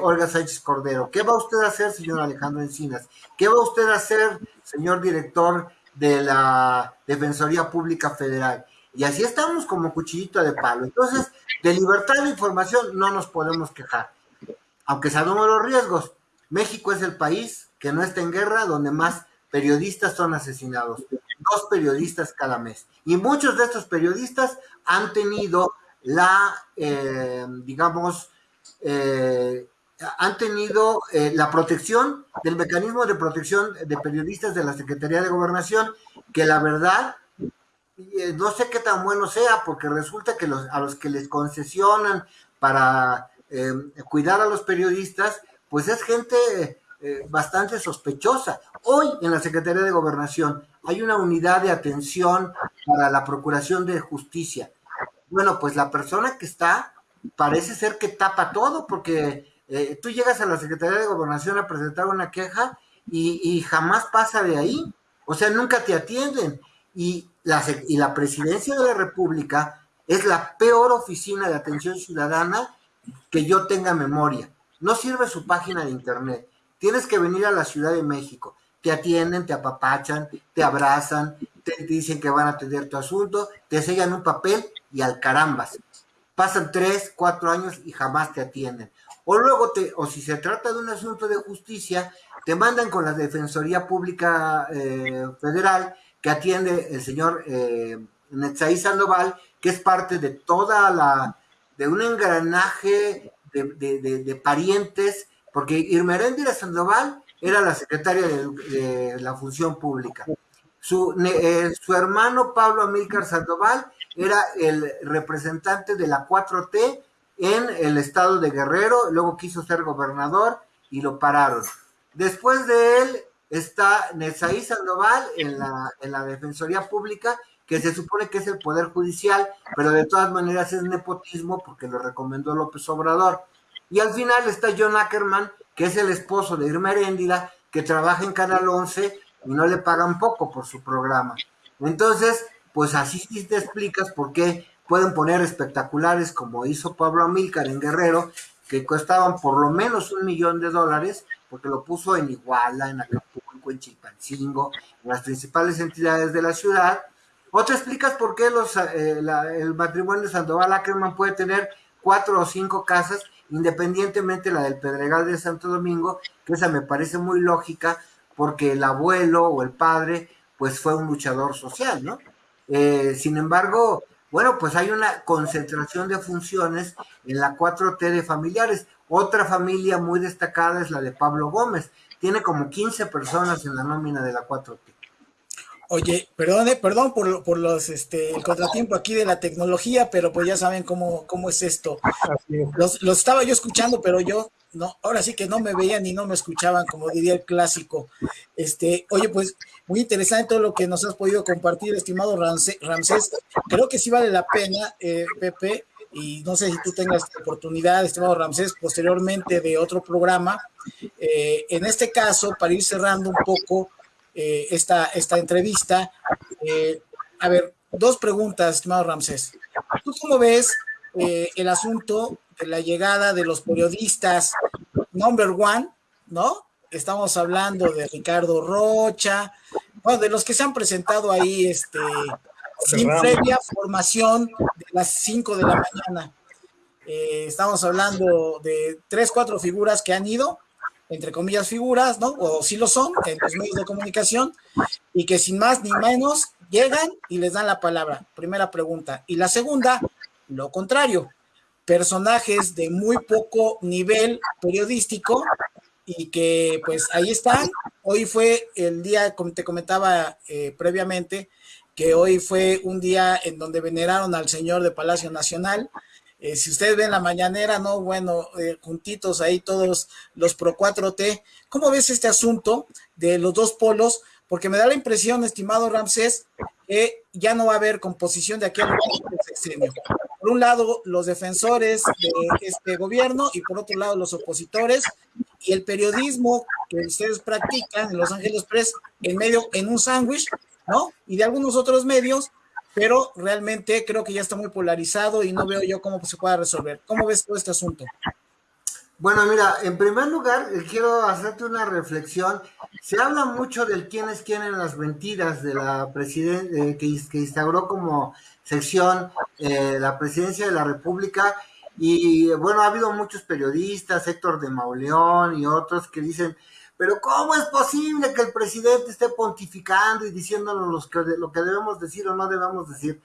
Olga Sánchez Cordero? ¿Qué va usted a hacer, señor Alejandro Encinas? ¿Qué va usted a hacer, señor director de la Defensoría Pública Federal? Y así estamos como cuchillito de palo. Entonces, de libertad de información no nos podemos quejar. Aunque sabemos los riesgos, México es el país que no está en guerra, donde más periodistas son asesinados, dos periodistas cada mes. Y muchos de estos periodistas han tenido la, eh, digamos, eh, han tenido eh, la protección del mecanismo de protección de periodistas de la Secretaría de Gobernación, que la verdad, no sé qué tan bueno sea, porque resulta que los, a los que les concesionan para cuidar a los periodistas, pues es gente eh, bastante sospechosa. Hoy en la Secretaría de Gobernación hay una unidad de atención para la Procuración de Justicia. Bueno, pues la persona que está parece ser que tapa todo porque eh, tú llegas a la Secretaría de Gobernación a presentar una queja y, jamás pasa de ahí. O sea, nunca te atienden. Y la, y la presidencia de la República es la peor oficina de atención ciudadana que yo tenga memoria. No sirve su página de internet. Tienes que venir a la Ciudad de México. Te atienden, te apapachan, te abrazan, te dicen que van a atender tu asunto, te sellan un papel y al carambas. Pasan tres, cuatro años y jamás te atienden. O luego, te, o si se trata de un asunto de justicia, te mandan con la Defensoría Pública eh, Federal que atiende el señor eh, Sandoval, que es parte de toda la, de un engranaje de parientes porque Irmeréndira Sandoval era la secretaria de, la Función Pública. Su, eh, su, hermano Pablo Amílcar Sandoval era el representante de la 4T en el estado de Guerrero, luego quiso ser gobernador y lo pararon. Después de él está Nezaí Sandoval en la, en la Defensoría Pública, que se supone que es el Poder Judicial, pero de todas maneras es nepotismo porque lo recomendó López Obrador. Y al final está John Ackerman, que es el esposo de Irma Heréndira, que trabaja en Canal 11 y no le pagan poco por su programa. Entonces, pues así sí te explicas por qué pueden poner espectaculares como hizo Pablo Amílcar en Guerrero, que costaban por lo menos un millón de dólares, porque lo puso en Iguala, en Acapulco, en Chilpancingo, en las principales entidades de la ciudad. O te explicas por qué los, eh, el matrimonio de Sandoval Ackerman puede tener cuatro o cinco casas, independientemente la del Pedregal de Santo Domingo, que esa me parece muy lógica, porque el abuelo o el padre, pues fue un luchador social, ¿no? Eh, sin embargo, bueno, pues hay una concentración de funciones en la 4T de familiares. Otra familia muy destacada es la de Pablo Gómez. Tiene como 15 personas en la nómina de la 4T. Oye, perdón, eh, perdón por, por, los este el contratiempo aquí de la tecnología, pero pues ya saben cómo, cómo es esto. Los, los estaba yo escuchando, pero yo no, ahora sí que no me veían y no me escuchaban, como diría el clásico. Este, oye, pues muy interesante todo lo que nos has podido compartir, estimado Ramsés. Creo que sí vale la pena, eh, Pepe, y no sé si tú tengas oportunidad, estimado Ramsés, posteriormente de otro programa. Eh, en este caso, para ir cerrando un poco eh, esta, esta entrevista, a ver, dos preguntas, estimado Ramsés. ¿Tú cómo ves el asunto de la llegada de los periodistas number one, ¿no? Estamos hablando de Ricardo Rocha, bueno, de los que se han presentado ahí, este, sin previa formación de las 5 de la mañana. Eh, estamos hablando de tres, cuatro figuras que han ido, entre comillas figuras, ¿no? O sí lo son, en los medios de comunicación, y que sin más ni menos llegan y les dan la palabra. Primera pregunta. Y la segunda, lo contrario personajes de muy poco nivel periodístico y que pues ahí están. Hoy fue el día, como te comentaba eh, previamente, que hoy fue un día en donde veneraron al señor de Palacio Nacional. Eh, si ustedes ven la mañanera, no, bueno, eh, juntitos ahí todos los Pro 4T. ¿Cómo ves este asunto de los dos polos? Porque me da la impresión, estimado Ramsés, que ya no va a haber composición de aquí al sexenio por un lado los defensores de este gobierno y por otro lado los opositores y el periodismo que ustedes practican en Los Ángeles Press en medio, en un sándwich, ¿no? Y de algunos otros medios, pero realmente creo que ya está muy polarizado y no veo yo cómo se pueda resolver. ¿Cómo ves todo este asunto? Bueno, mira, en primer lugar, quiero hacerte una reflexión. Se habla mucho del quién es quién en las mentiras de la presidenta eh, que, que, instauró como sección eh, la presidencia de la República. Y bueno, ha habido muchos periodistas, Héctor de Mauleón y otros que dicen, pero ¿cómo es posible que el presidente esté pontificando y diciéndonos los que, lo que debemos decir o no debemos decir?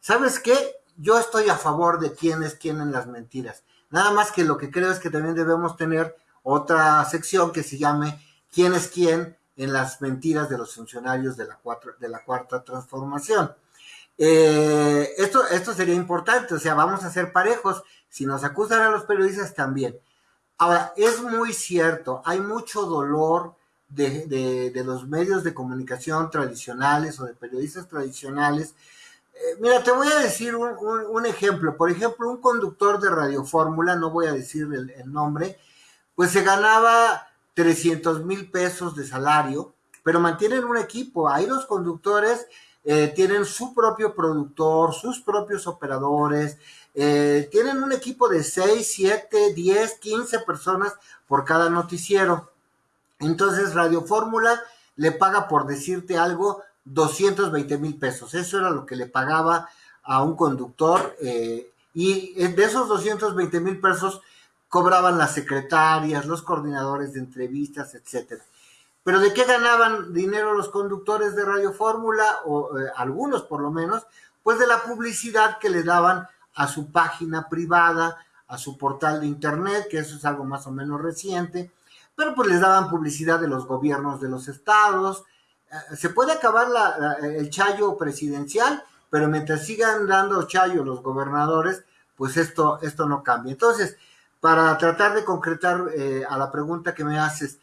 ¿Sabes qué? Yo estoy a favor de quién es quién en las mentiras Nada más que lo que creo es que también debemos tener otra sección que se llame ¿Quién es quién? en las mentiras de los funcionarios de la, de la cuarta transformación. Eh, esto, esto sería importante, o sea, vamos a ser parejos. Si nos acusan a los periodistas, también. Ahora, es muy cierto, hay mucho dolor de, los medios de comunicación tradicionales o de periodistas tradicionales eh, mira, te voy a decir un, ejemplo. Por ejemplo, un conductor de Radio Fórmula, no voy a decir el, nombre, pues se ganaba 300 mil pesos de salario, pero mantienen un equipo. Ahí los conductores eh, tienen su propio productor, sus propios operadores, eh, tienen un equipo de 6, 7, 10, 15 personas por cada noticiero. Entonces, Radio Fórmula le paga por decirte algo 220 mil pesos. Eso era lo que le pagaba a un conductor eh, y de esos 220 mil pesos cobraban las secretarias, los coordinadores de entrevistas, etcétera. Pero ¿de qué ganaban dinero los conductores de Radio Fórmula, o eh, algunos por lo menos? Pues de la publicidad que le daban a su página privada, a su portal de internet, que eso es algo más o menos reciente, pero pues les daban publicidad de los gobiernos de los estados. Eh, se puede acabar el chayo presidencial, pero mientras sigan dando chayo los gobernadores, pues esto, esto no cambia. Entonces, para tratar de concretar eh, a la pregunta que me haces,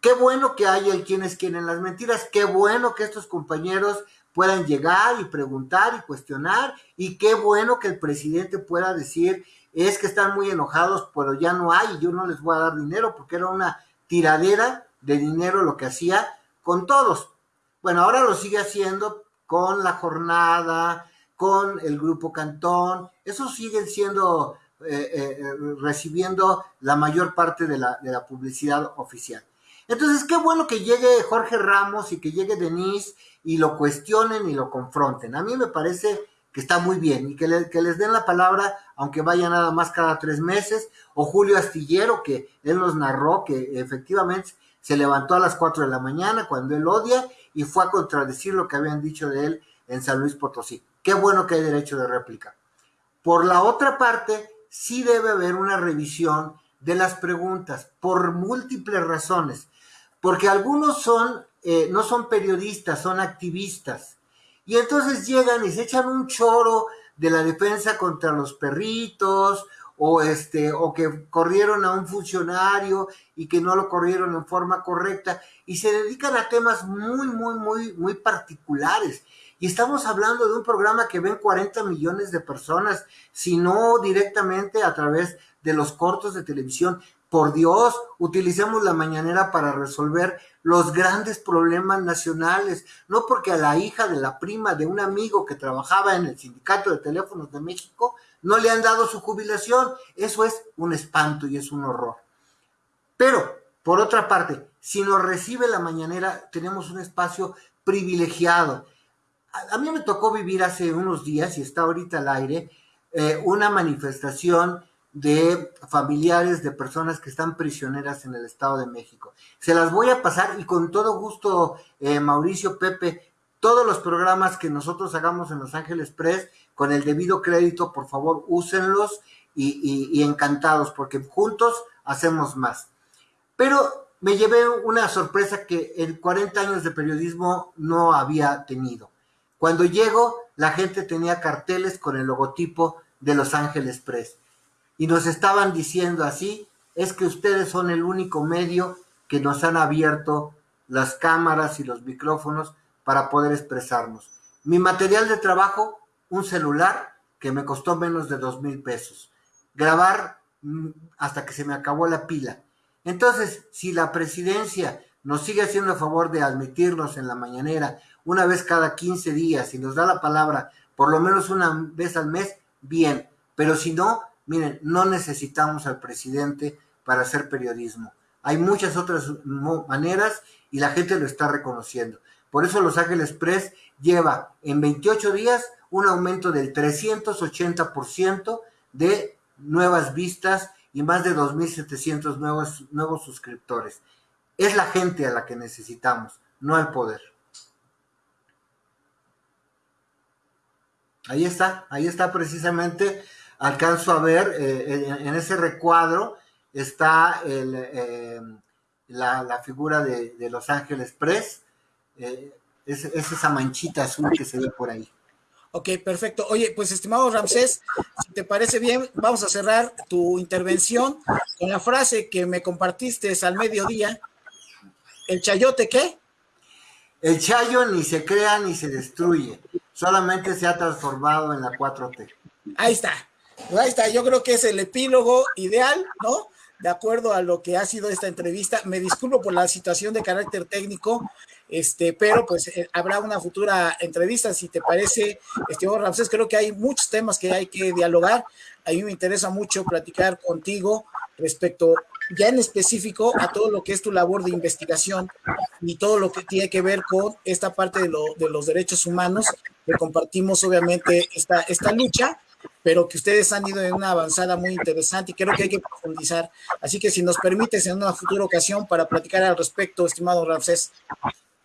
qué bueno que haya el quienes quieren las mentiras, qué bueno que estos compañeros puedan llegar y preguntar y cuestionar, y qué bueno que el presidente pueda decir, es que están muy enojados, pero ya no hay, yo no les voy a dar dinero, porque era una tiradera de dinero lo que hacía con todos. Bueno, ahora lo sigue haciendo con la jornada, con el grupo Cantón, esos siguen siendo, eh, eh, recibiendo la mayor parte de la, de la publicidad oficial. Entonces, qué bueno que llegue Jorge Ramos y que llegue Denise y lo cuestionen y lo confronten. A mí me parece que está muy bien y que, les den la palabra, aunque vaya nada más cada tres meses, o Julio Astillero, que él nos narró que efectivamente se levantó a las cuatro de la mañana cuando él odia y fue a contradecir lo que habían dicho de él en San Luis Potosí. Qué bueno que hay derecho de réplica. Por la otra parte, sí debe haber una revisión de las preguntas por múltiples razones, porque algunos son, eh, no son periodistas, son activistas y entonces llegan y se echan un choro de la defensa contra los perritos, o este, o que corrieron a un funcionario y que no lo corrieron en forma correcta, y se dedican a temas muy, muy, muy, muy particulares. Y estamos hablando de un programa que ven 40 millones de personas, si no directamente a través de los cortos de televisión. Por Dios, utilicemos la mañanera para resolver los grandes problemas nacionales, no porque a la hija de la prima de un amigo que trabajaba en el Sindicato de Teléfonos de México no le han dado su jubilación. Eso es un espanto y es un horror. Pero, por otra parte, si nos recibe la mañanera, tenemos un espacio privilegiado. A, mí me tocó vivir hace unos días, y está ahorita al aire, eh, una manifestación de familiares de personas que están prisioneras en el Estado de México. Se las voy a pasar y con todo gusto, eh, Mauricio, Pepe, todos los programas que nosotros hagamos en Los Ángeles Press, con el debido crédito, por favor, úsenlos y, y encantados, porque juntos hacemos más. Pero me llevé una sorpresa que en 40 años de periodismo no había tenido. Cuando llego, la gente tenía carteles con el logotipo de Los Ángeles Press y nos estaban diciendo así, es que ustedes son el único medio que nos han abierto las cámaras y los micrófonos para poder expresarnos. Mi material de trabajo, un celular que me costó menos de dos mil pesos. Grabar mm, hasta que se me acabó la pila. Entonces, si la presidencia nos sigue haciendo el favor de admitirnos en la mañanera una vez cada 15 días y nos da la palabra por lo menos una vez al mes, bien. Pero si no, Miren, no necesitamos al presidente para hacer periodismo. Hay muchas otras maneras y la gente lo está reconociendo. Por eso Los Ángeles Press lleva en 28 días un aumento del 380% de nuevas vistas y más de 2.700 nuevos, nuevos suscriptores. Es la gente a la que necesitamos, no el poder. Ahí está, ahí está precisamente alcanzo a ver eh, en, ese recuadro está eh, la, figura de, Los Ángeles Press, eh, es, esa manchita azul que se ve por ahí. Ok, perfecto. Oye, pues estimado Ramsés, si te parece bien, vamos a cerrar tu intervención con la frase que me compartiste al mediodía. ¿El chayote qué? El chayo ni se crea ni se destruye, solamente se ha transformado en la 4T. Ahí está. Pues ahí está, yo creo que es el epílogo ideal, ¿no? De acuerdo a lo que ha sido esta entrevista. Me disculpo por la situación de carácter técnico, este, pero pues eh, habrá una futura entrevista, si te parece, estimado Ramsés, creo que hay muchos temas que hay que dialogar. A mí me interesa mucho platicar contigo respecto ya en específico a todo lo que es tu labor de investigación y todo lo que tiene que ver con esta parte de, de los derechos humanos, que compartimos obviamente esta, esta lucha pero que ustedes han ido en una avanzada muy interesante y creo que hay que profundizar. Así que si nos permites en una futura ocasión para platicar al respecto, estimado Ramsés.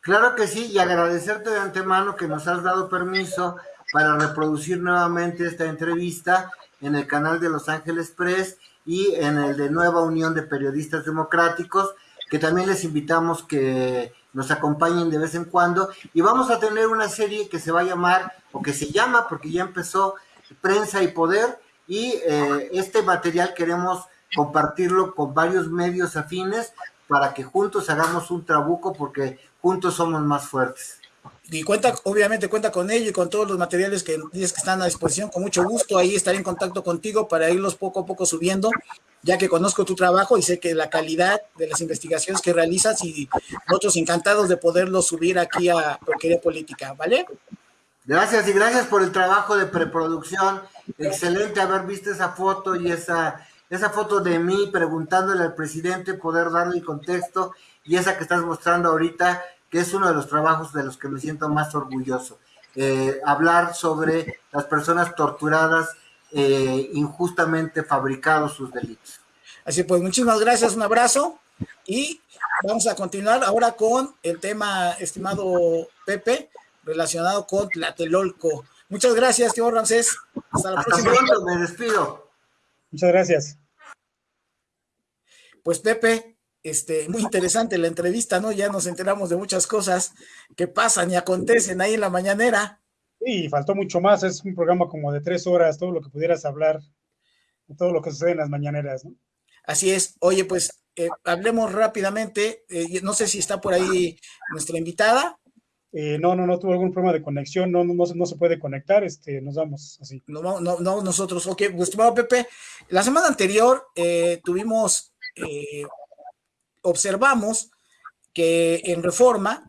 Claro que sí, y agradecerte de antemano que nos has dado permiso para reproducir nuevamente esta entrevista en el canal de Los Ángeles Press y en el de Nueva Unión de Periodistas Democráticos, que también les invitamos que nos acompañen de vez en cuando. Y vamos a tener una serie que se va a llamar, o que se llama, porque ya empezó, Prensa y Poder, y eh, este material queremos compartirlo con varios medios afines para que juntos hagamos un trabuco, porque juntos somos más fuertes y cuenta, obviamente cuenta con ello y con todos los materiales que dices que están a disposición, con mucho gusto, ahí estaré en contacto contigo para irlos poco a poco subiendo, ya que conozco tu trabajo y sé que la calidad de las investigaciones que realizas y nosotros encantados de poderlos subir aquí a Porquería Política, ¿vale? Gracias y gracias por el trabajo de preproducción, excelente haber visto esa foto y esa, esa foto de mí preguntándole al presidente, poder darle el contexto y esa que estás mostrando ahorita, que es uno de los trabajos de los que me siento más orgulloso. Eh, hablar sobre las personas torturadas, eh, injustamente fabricados sus delitos. Así pues, muchísimas gracias, un abrazo y vamos a continuar ahora con el tema, estimado Pepe, relacionado con Tlatelolco. Muchas gracias, tío Ramsés. Hasta la Hasta Pronto, me despido. Muchas gracias. Pues Pepe, este, muy interesante la entrevista, ¿no? Ya nos enteramos de muchas cosas que pasan y acontecen ahí en la mañanera. Sí, faltó mucho más, es un programa como de tres horas, todo lo que pudieras hablar, todo lo que sucede en las mañaneras, ¿no? Así es. Oye, pues eh, hablemos rápidamente. Eh, no sé si está por ahí nuestra invitada. Eh, no, no, no tuvo algún problema de conexión, no, no, no, se puede conectar, este, nos vamos así. No, no, no, nosotros, ok, estimado Pepe, la semana anterior tuvimos observamos que en reforma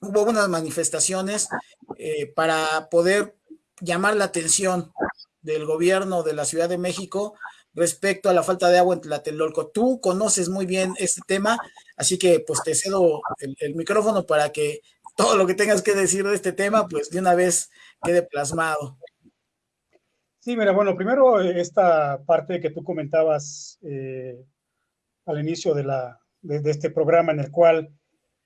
hubo unas manifestaciones eh, para poder llamar la atención del gobierno de la Ciudad de México respecto a la falta de agua en Tlatelolco. Tú conoces muy bien este tema, así que pues te cedo el, micrófono para que todo lo que tengas que decir de este tema, pues de una vez quede plasmado. Sí, mira, bueno, primero esta parte que tú comentabas eh, al inicio de, la, de, este programa en el cual,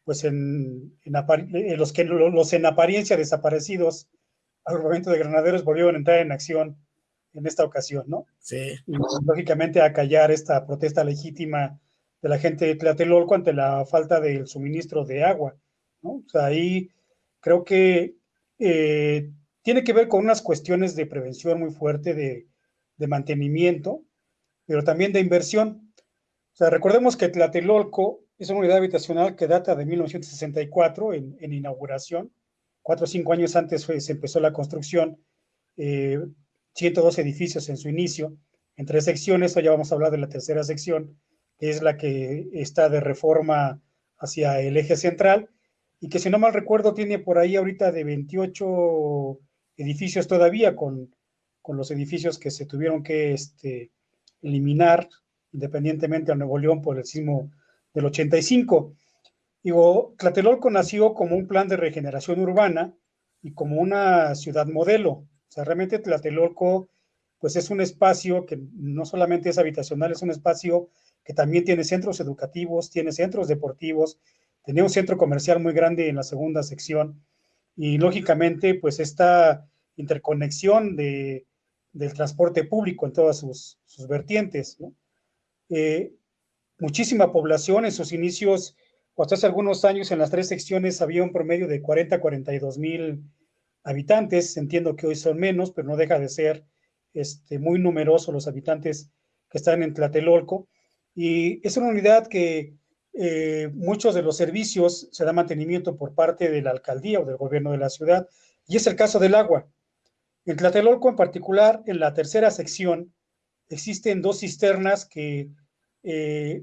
pues en, en los que los en apariencia desaparecidos al momento de granaderos volvieron a entrar en acción en esta ocasión, ¿no? Sí. Y, lógicamente a callar esta protesta legítima de la gente de Tlatelolco ante la falta del suministro de agua, ¿no? O sea, ahí creo que eh, tiene que ver con unas cuestiones de prevención muy fuerte, de, de mantenimiento, pero también de inversión. O sea, recordemos que Tlatelolco es una unidad habitacional que data de 1964 en, en inauguración. Cuatro o cinco años antes se empezó la construcción, eh, 102 edificios en su inicio, en tres secciones. Hoy ya vamos a hablar de la tercera sección, que es la que está de reforma hacia el eje central y que si no mal recuerdo tiene por ahí ahorita de 28 edificios todavía con, con los edificios que se tuvieron que este, eliminar independientemente a Nuevo León por el sismo del 85. Digo, Tlatelolco nació como un plan de regeneración urbana y como una ciudad modelo. O sea, realmente Tlatelolco, pues es un espacio que no solamente es habitacional, es un espacio que también tiene centros educativos, tiene centros deportivos, tenía un centro comercial muy grande en la segunda sección y lógicamente, pues esta interconexión de, del transporte público en todas sus, sus vertientes, ¿no? Eh, muchísima población en sus inicios, o hasta hace algunos años en las tres secciones había un promedio de 40 a 42 mil habitantes, entiendo que hoy son menos, pero no deja de ser este, muy numerosos los habitantes que están en Tlatelolco, y es una unidad que eh, muchos de los servicios se da mantenimiento por parte de la alcaldía o del gobierno de la ciudad, y es el caso del agua. En Tlatelolco en particular, en la tercera sección, existen dos cisternas que, eh,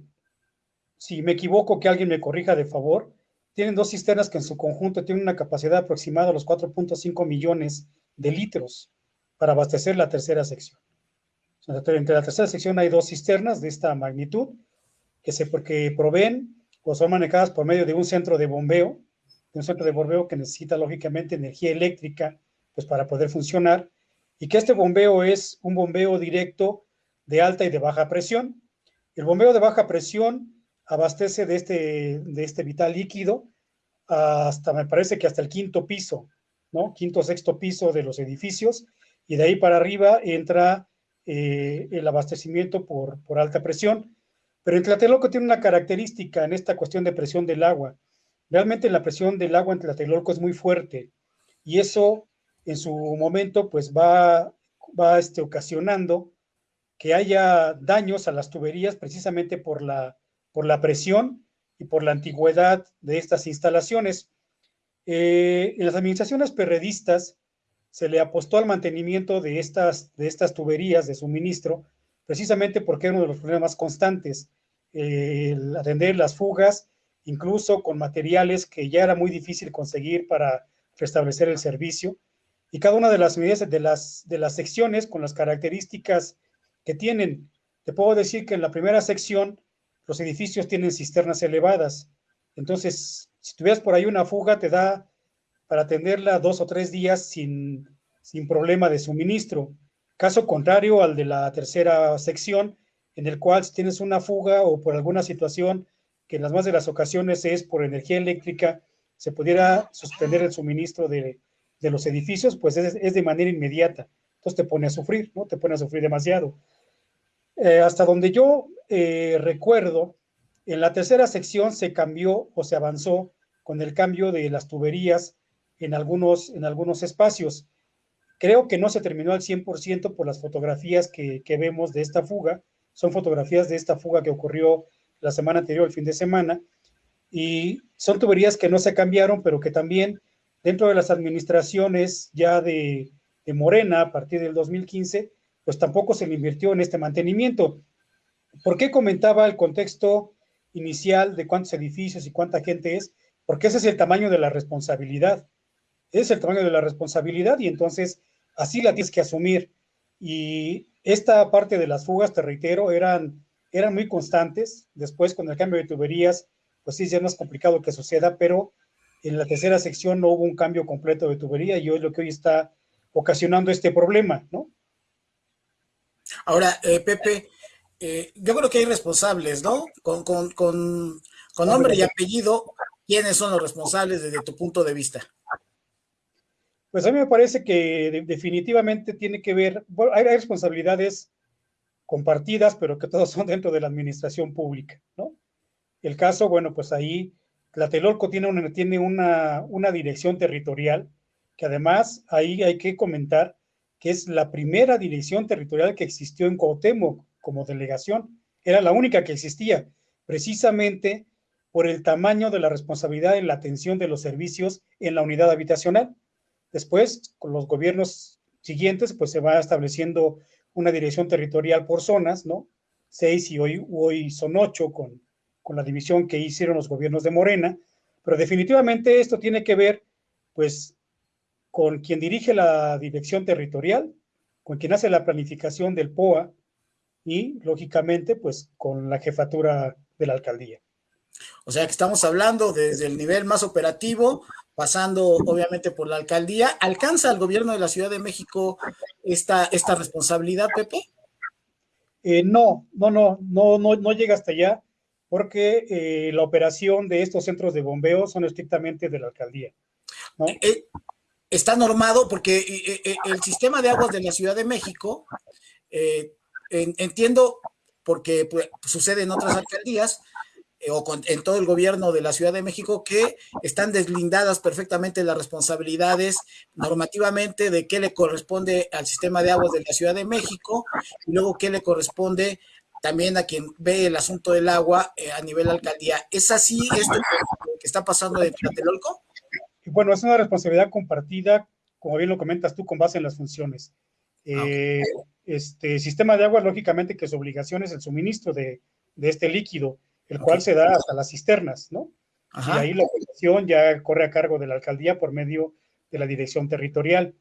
si me equivoco, que alguien me corrija de favor, tienen dos cisternas que en su conjunto tienen una capacidad aproximada a los 4.5 millones de litros para abastecer la tercera sección. entre la tercera sección hay dos cisternas de esta magnitud que se porque proveen o son manejadas por medio de un centro de bombeo, de un centro de bombeo que necesita lógicamente energía eléctrica pues para poder funcionar y que este bombeo es un bombeo directo de alta y de baja presión. El bombeo de baja presión abastece de este, de este vital líquido hasta, me parece que hasta el quinto piso, ¿no? Quinto, sexto piso de los edificios, y de ahí para arriba entra eh, el abastecimiento por, por alta presión. Pero en Tlatelolco tiene una característica en esta cuestión de presión del agua. Realmente la presión del agua en Tlatelolco es muy fuerte y eso en su momento pues va, va este, ocasionando que haya daños a las tuberías precisamente por la, por la presión y por la antigüedad de estas instalaciones. Eh, en las administraciones perredistas se le apostó al mantenimiento de estas, de estas tuberías de suministro, precisamente porque era uno de los problemas constantes, el atender las fugas, incluso con materiales que ya era muy difícil conseguir para restablecer el servicio. Y cada una de las medidas de las, de las secciones con las características que tienen. Te puedo decir que en la primera sección los edificios tienen cisternas elevadas. Entonces, si tuvieras por ahí una fuga, te da para atenderla dos o tres días sin, sin problema de suministro. Caso contrario al de la tercera sección, en el cual si tienes una fuga o por alguna situación que en las más de las ocasiones es por energía eléctrica, se pudiera suspender el suministro de, los edificios, pues es, de manera inmediata. Entonces te pone a sufrir, ¿no? Te pone a sufrir demasiado. Eh, hasta donde yo eh, recuerdo, en la tercera sección se cambió o se avanzó con el cambio de las tuberías en algunos, en algunos espacios. Creo que no se terminó al 100% por las fotografías que, vemos de esta fuga. Son fotografías de esta fuga que ocurrió la semana anterior, el fin de semana. Y son tuberías que no se cambiaron, pero que también dentro de las administraciones ya de, de Morena, a partir del 2015, pues tampoco se le invirtió en este mantenimiento. ¿Por qué comentaba el contexto inicial de cuántos edificios y cuánta gente es? Porque ese es el tamaño de la responsabilidad. Es el tamaño de la responsabilidad y entonces así la tienes que asumir. Y esta parte de las fugas, te reitero, eran, eran muy constantes. Después, con el cambio de tuberías, pues sí, ya es más complicado que suceda, pero en la tercera sección no hubo un cambio completo de tubería y es lo que hoy está ocasionando este problema, ¿no? Ahora, eh, Pepe, eh, yo creo que hay responsables, ¿no? Con, con, con, con nombre y apellido, ¿quiénes son los responsables desde tu punto de vista? Pues a mí me parece que de, definitivamente tiene que ver, bueno, hay, responsabilidades compartidas, pero que todos son dentro de la administración pública, ¿no? El caso, bueno, pues ahí Tlatelolco tiene una, tiene una, una dirección territorial, que además ahí hay que comentar que es la primera dirección territorial que existió en Cuauhtémoc como delegación. Era la única que existía, precisamente por el tamaño de la responsabilidad en la atención de los servicios en la unidad habitacional. Después, con los gobiernos siguientes, pues se va estableciendo una dirección territorial por zonas, ¿no? Seis y hoy, hoy son ocho con, con la división que hicieron los gobiernos de Morena, pero definitivamente esto tiene que ver, pues, con quien dirige la dirección territorial, con quien hace la planificación del POA y, lógicamente, pues con la jefatura de la alcaldía. O sea que estamos hablando desde el nivel más operativo, pasando obviamente por la alcaldía. ¿Alcanza el gobierno de la Ciudad de México esta, esta responsabilidad, Pepe? Eh, no, no, no, no, no, no llega hasta allá, porque eh, la operación de estos centros de bombeo son estrictamente de la alcaldía. ¿no? Eh, está normado porque eh, eh, el sistema de aguas de la Ciudad de México, en, entiendo porque pues, sucede en otras alcaldías o con, en todo el gobierno de la Ciudad de México que están deslindadas perfectamente las responsabilidades normativamente de qué le corresponde al sistema de aguas de la Ciudad de México y luego qué le corresponde también a quien ve el asunto del agua eh, a nivel alcaldía. ¿Es así esto que está pasando en Tlatelolco? bueno, es una responsabilidad compartida, como bien lo comentas tú, con base en las funciones. Eh, este sistema de agua, lógicamente, que su obligación es el suministro de, de este líquido, el okay. cual se da hasta las cisternas, ¿no? Ajá. Y ahí la operación ya corre a cargo de la alcaldía por medio de la dirección territorial.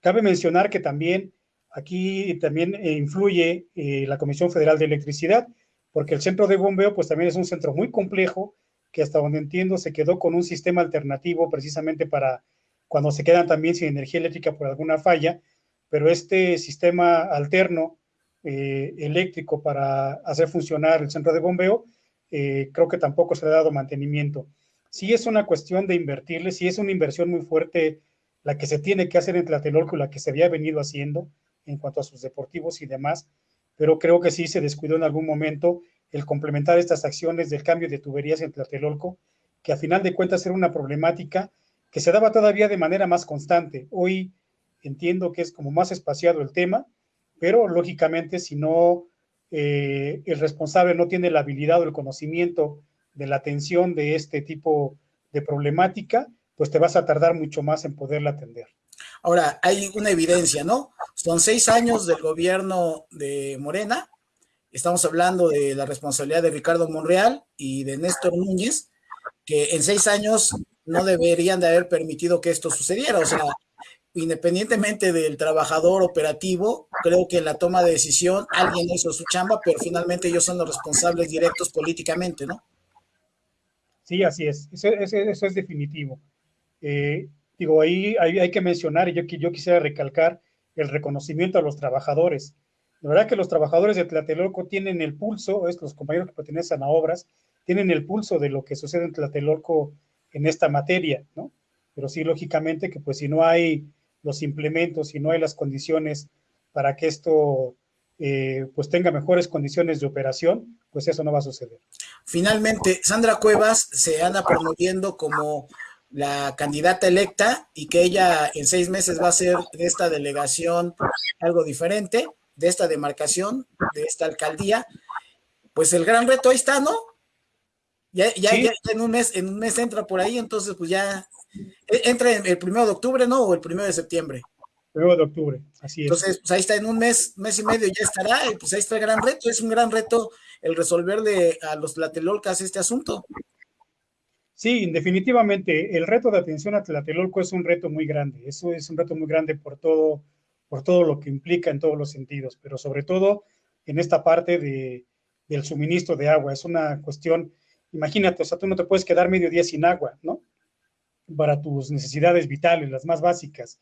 Cabe mencionar que también aquí también eh, influye eh, la Comisión Federal de Electricidad, porque el centro de bombeo, pues también es un centro muy complejo que hasta donde entiendo se quedó con un sistema alternativo precisamente para cuando se quedan también sin energía eléctrica por alguna falla, pero este sistema alterno eh, eléctrico para hacer funcionar el centro de bombeo, eh, creo que tampoco se ha dado mantenimiento. Sí es una cuestión de invertirle, sí es una inversión muy fuerte la que se tiene que hacer en Tlatelolco, la que se había venido haciendo en cuanto a sus deportivos y demás, pero creo que sí se descuidó en algún momento el complementar estas acciones del cambio de tuberías en Tlatelolco, que a final de cuentas era una problemática que se daba todavía de manera más constante. Hoy entiendo que es como más espaciado el tema, pero lógicamente si no eh, el responsable no tiene la habilidad o el conocimiento de la atención de este tipo de problemática, pues te vas a tardar mucho más en poderla atender. Ahora, hay una evidencia, ¿no? Son seis años del gobierno de Morena, estamos hablando de la responsabilidad de Ricardo Monreal y de Néstor Núñez, que en seis años no deberían de haber permitido que esto sucediera. O sea, independientemente del trabajador operativo, creo que en la toma de decisión alguien hizo su chamba, pero finalmente ellos son los responsables directos políticamente, ¿no? Sí, así es. Eso, es definitivo. Eh, digo, ahí hay, que mencionar, y yo, yo quisiera recalcar el reconocimiento a los trabajadores. La verdad que los trabajadores de Tlatelolco tienen el pulso, es, los compañeros que pertenecen a obras, tienen el pulso de lo que sucede en Tlatelolco en esta materia, ¿no? Pero sí, lógicamente, que pues si no hay los implementos, si no hay las condiciones para que esto eh, pues tenga mejores condiciones de operación, pues eso no va a suceder. Finalmente, Sandra Cuevas se anda promoviendo como la candidata electa y que ella en seis meses va a ser de esta delegación algo diferente, de esta demarcación, de esta alcaldía. Pues el gran reto ahí está, ¿no? Ya, ya, en un mes, en un mes entra por ahí, entonces pues ya e, entra el primero de octubre, ¿no? O el primero de septiembre. Primero de octubre, así es. Entonces, pues ahí está, en un mes, mes y medio ya estará, y pues ahí está el gran reto, es un gran reto el resolverle a los Tlatelolcas este asunto. Sí, definitivamente, el reto de atención a Tlatelolco es un reto muy grande, eso es un reto muy grande por todo, por todo lo que implica en todos los sentidos, pero sobre todo en esta parte de, del suministro de agua, es una cuestión, imagínate, o sea, tú no te puedes quedar medio día sin agua, ¿no? Para tus necesidades vitales, las más básicas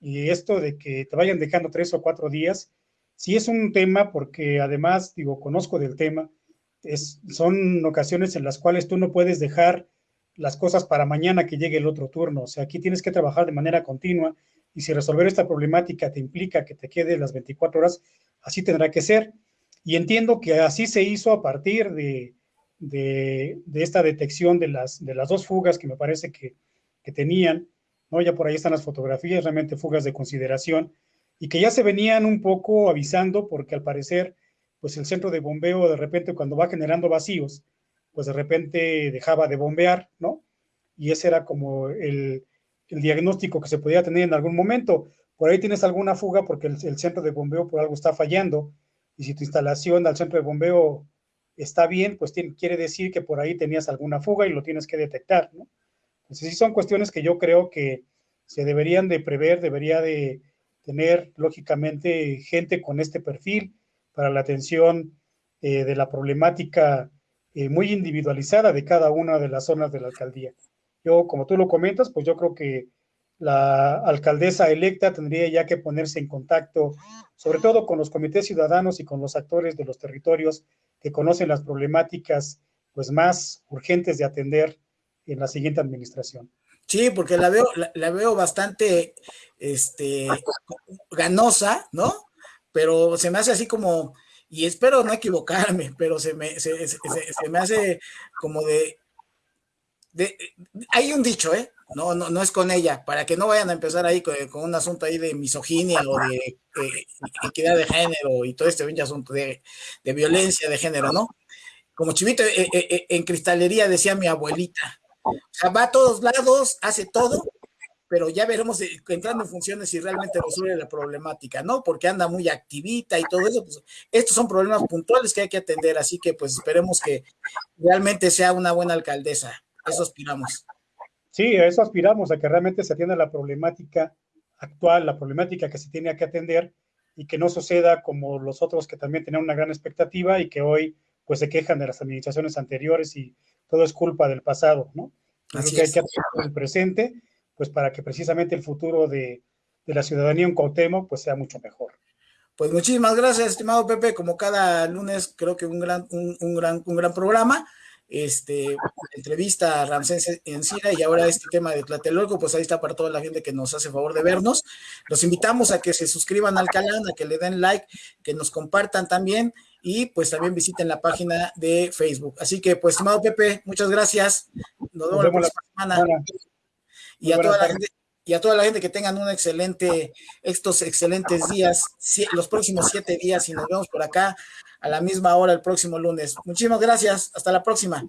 y esto de que te vayan dejando tres o cuatro días, sí es un tema porque además, digo, conozco del tema, son ocasiones en las cuales tú no puedes dejar las cosas para mañana que llegue el otro turno. O sea, aquí tienes que trabajar de manera continua y si resolver esta problemática te implica que te quede las 24 horas, así tendrá que ser. Y entiendo que así se hizo a partir de, de, esta detección de las, de las dos fugas que me parece que, que tenían ¿no? Ya por ahí están las fotografías, realmente fugas de consideración, y que ya se venían un poco avisando porque al parecer, pues el centro de bombeo de repente cuando va generando vacíos, pues de repente dejaba de bombear, ¿no? Y ese era como el, diagnóstico que se podía tener en algún momento. Por ahí tienes alguna fuga porque el, el centro de bombeo por algo está fallando, y si tu instalación al centro de bombeo está bien, pues quiere decir que por ahí tenías alguna fuga y lo tienes que detectar, ¿no? Entonces, sí son cuestiones que yo creo que se deberían de prever, debería de tener, lógicamente, gente con este perfil para la atención eh, de la problemática eh, muy individualizada de cada una de las zonas de la alcaldía. Yo, como tú lo comentas, pues yo creo que la alcaldesa electa tendría ya que ponerse en contacto, sobre todo con los comités ciudadanos y con los actores de los territorios que conocen las problemáticas pues más urgentes de atender en la siguiente administración. Sí, porque la veo, la, veo bastante este, ganosa, ¿no? Pero se me hace así como, y espero no equivocarme, pero se me, se, me hace como de, de, hay un dicho, ¿eh? No, no, no es con ella, para que no vayan a empezar ahí con, un asunto ahí de misoginia o de eh, equidad de género y todo este asunto de, de, violencia de género, ¿no? Como chivito eh, eh, en cristalería decía mi abuelita, sea, va a todos lados, hace todo, pero ya veremos entrando en funciones si realmente resuelve la problemática, ¿no? Porque anda muy activita y todo eso. Pues, estos son problemas puntuales que hay que atender, así que pues esperemos que realmente sea una buena alcaldesa. Eso aspiramos. Sí, a eso aspiramos, a que realmente se atienda la problemática actual, la problemática que se tiene que atender y que no suceda como los otros que también tenían una gran expectativa y que hoy pues se quejan de las administraciones anteriores y todo es culpa del pasado, ¿no? Así que hay que hacer el presente, pues para que precisamente el futuro de, la ciudadanía en Cuauhtémoc pues sea mucho mejor. Pues muchísimas gracias, estimado Pepe, como cada lunes creo que un gran, un, gran, un gran programa. Este, entrevista a Ramsés Encina y ahora este tema de Tlatelolco, pues ahí está para toda la gente que nos hace favor de vernos. Los invitamos a que se suscriban al canal, a que le den like, que nos compartan también y pues también visiten la página de Facebook. Así que, pues, estimado Pepe, muchas gracias. Nos vemos, la próxima semana. Y a toda la gente y a toda la gente que tengan un excelente, estos excelentes días, los próximos siete días y nos vemos por acá a la misma hora el próximo lunes. Muchísimas gracias. Hasta la próxima.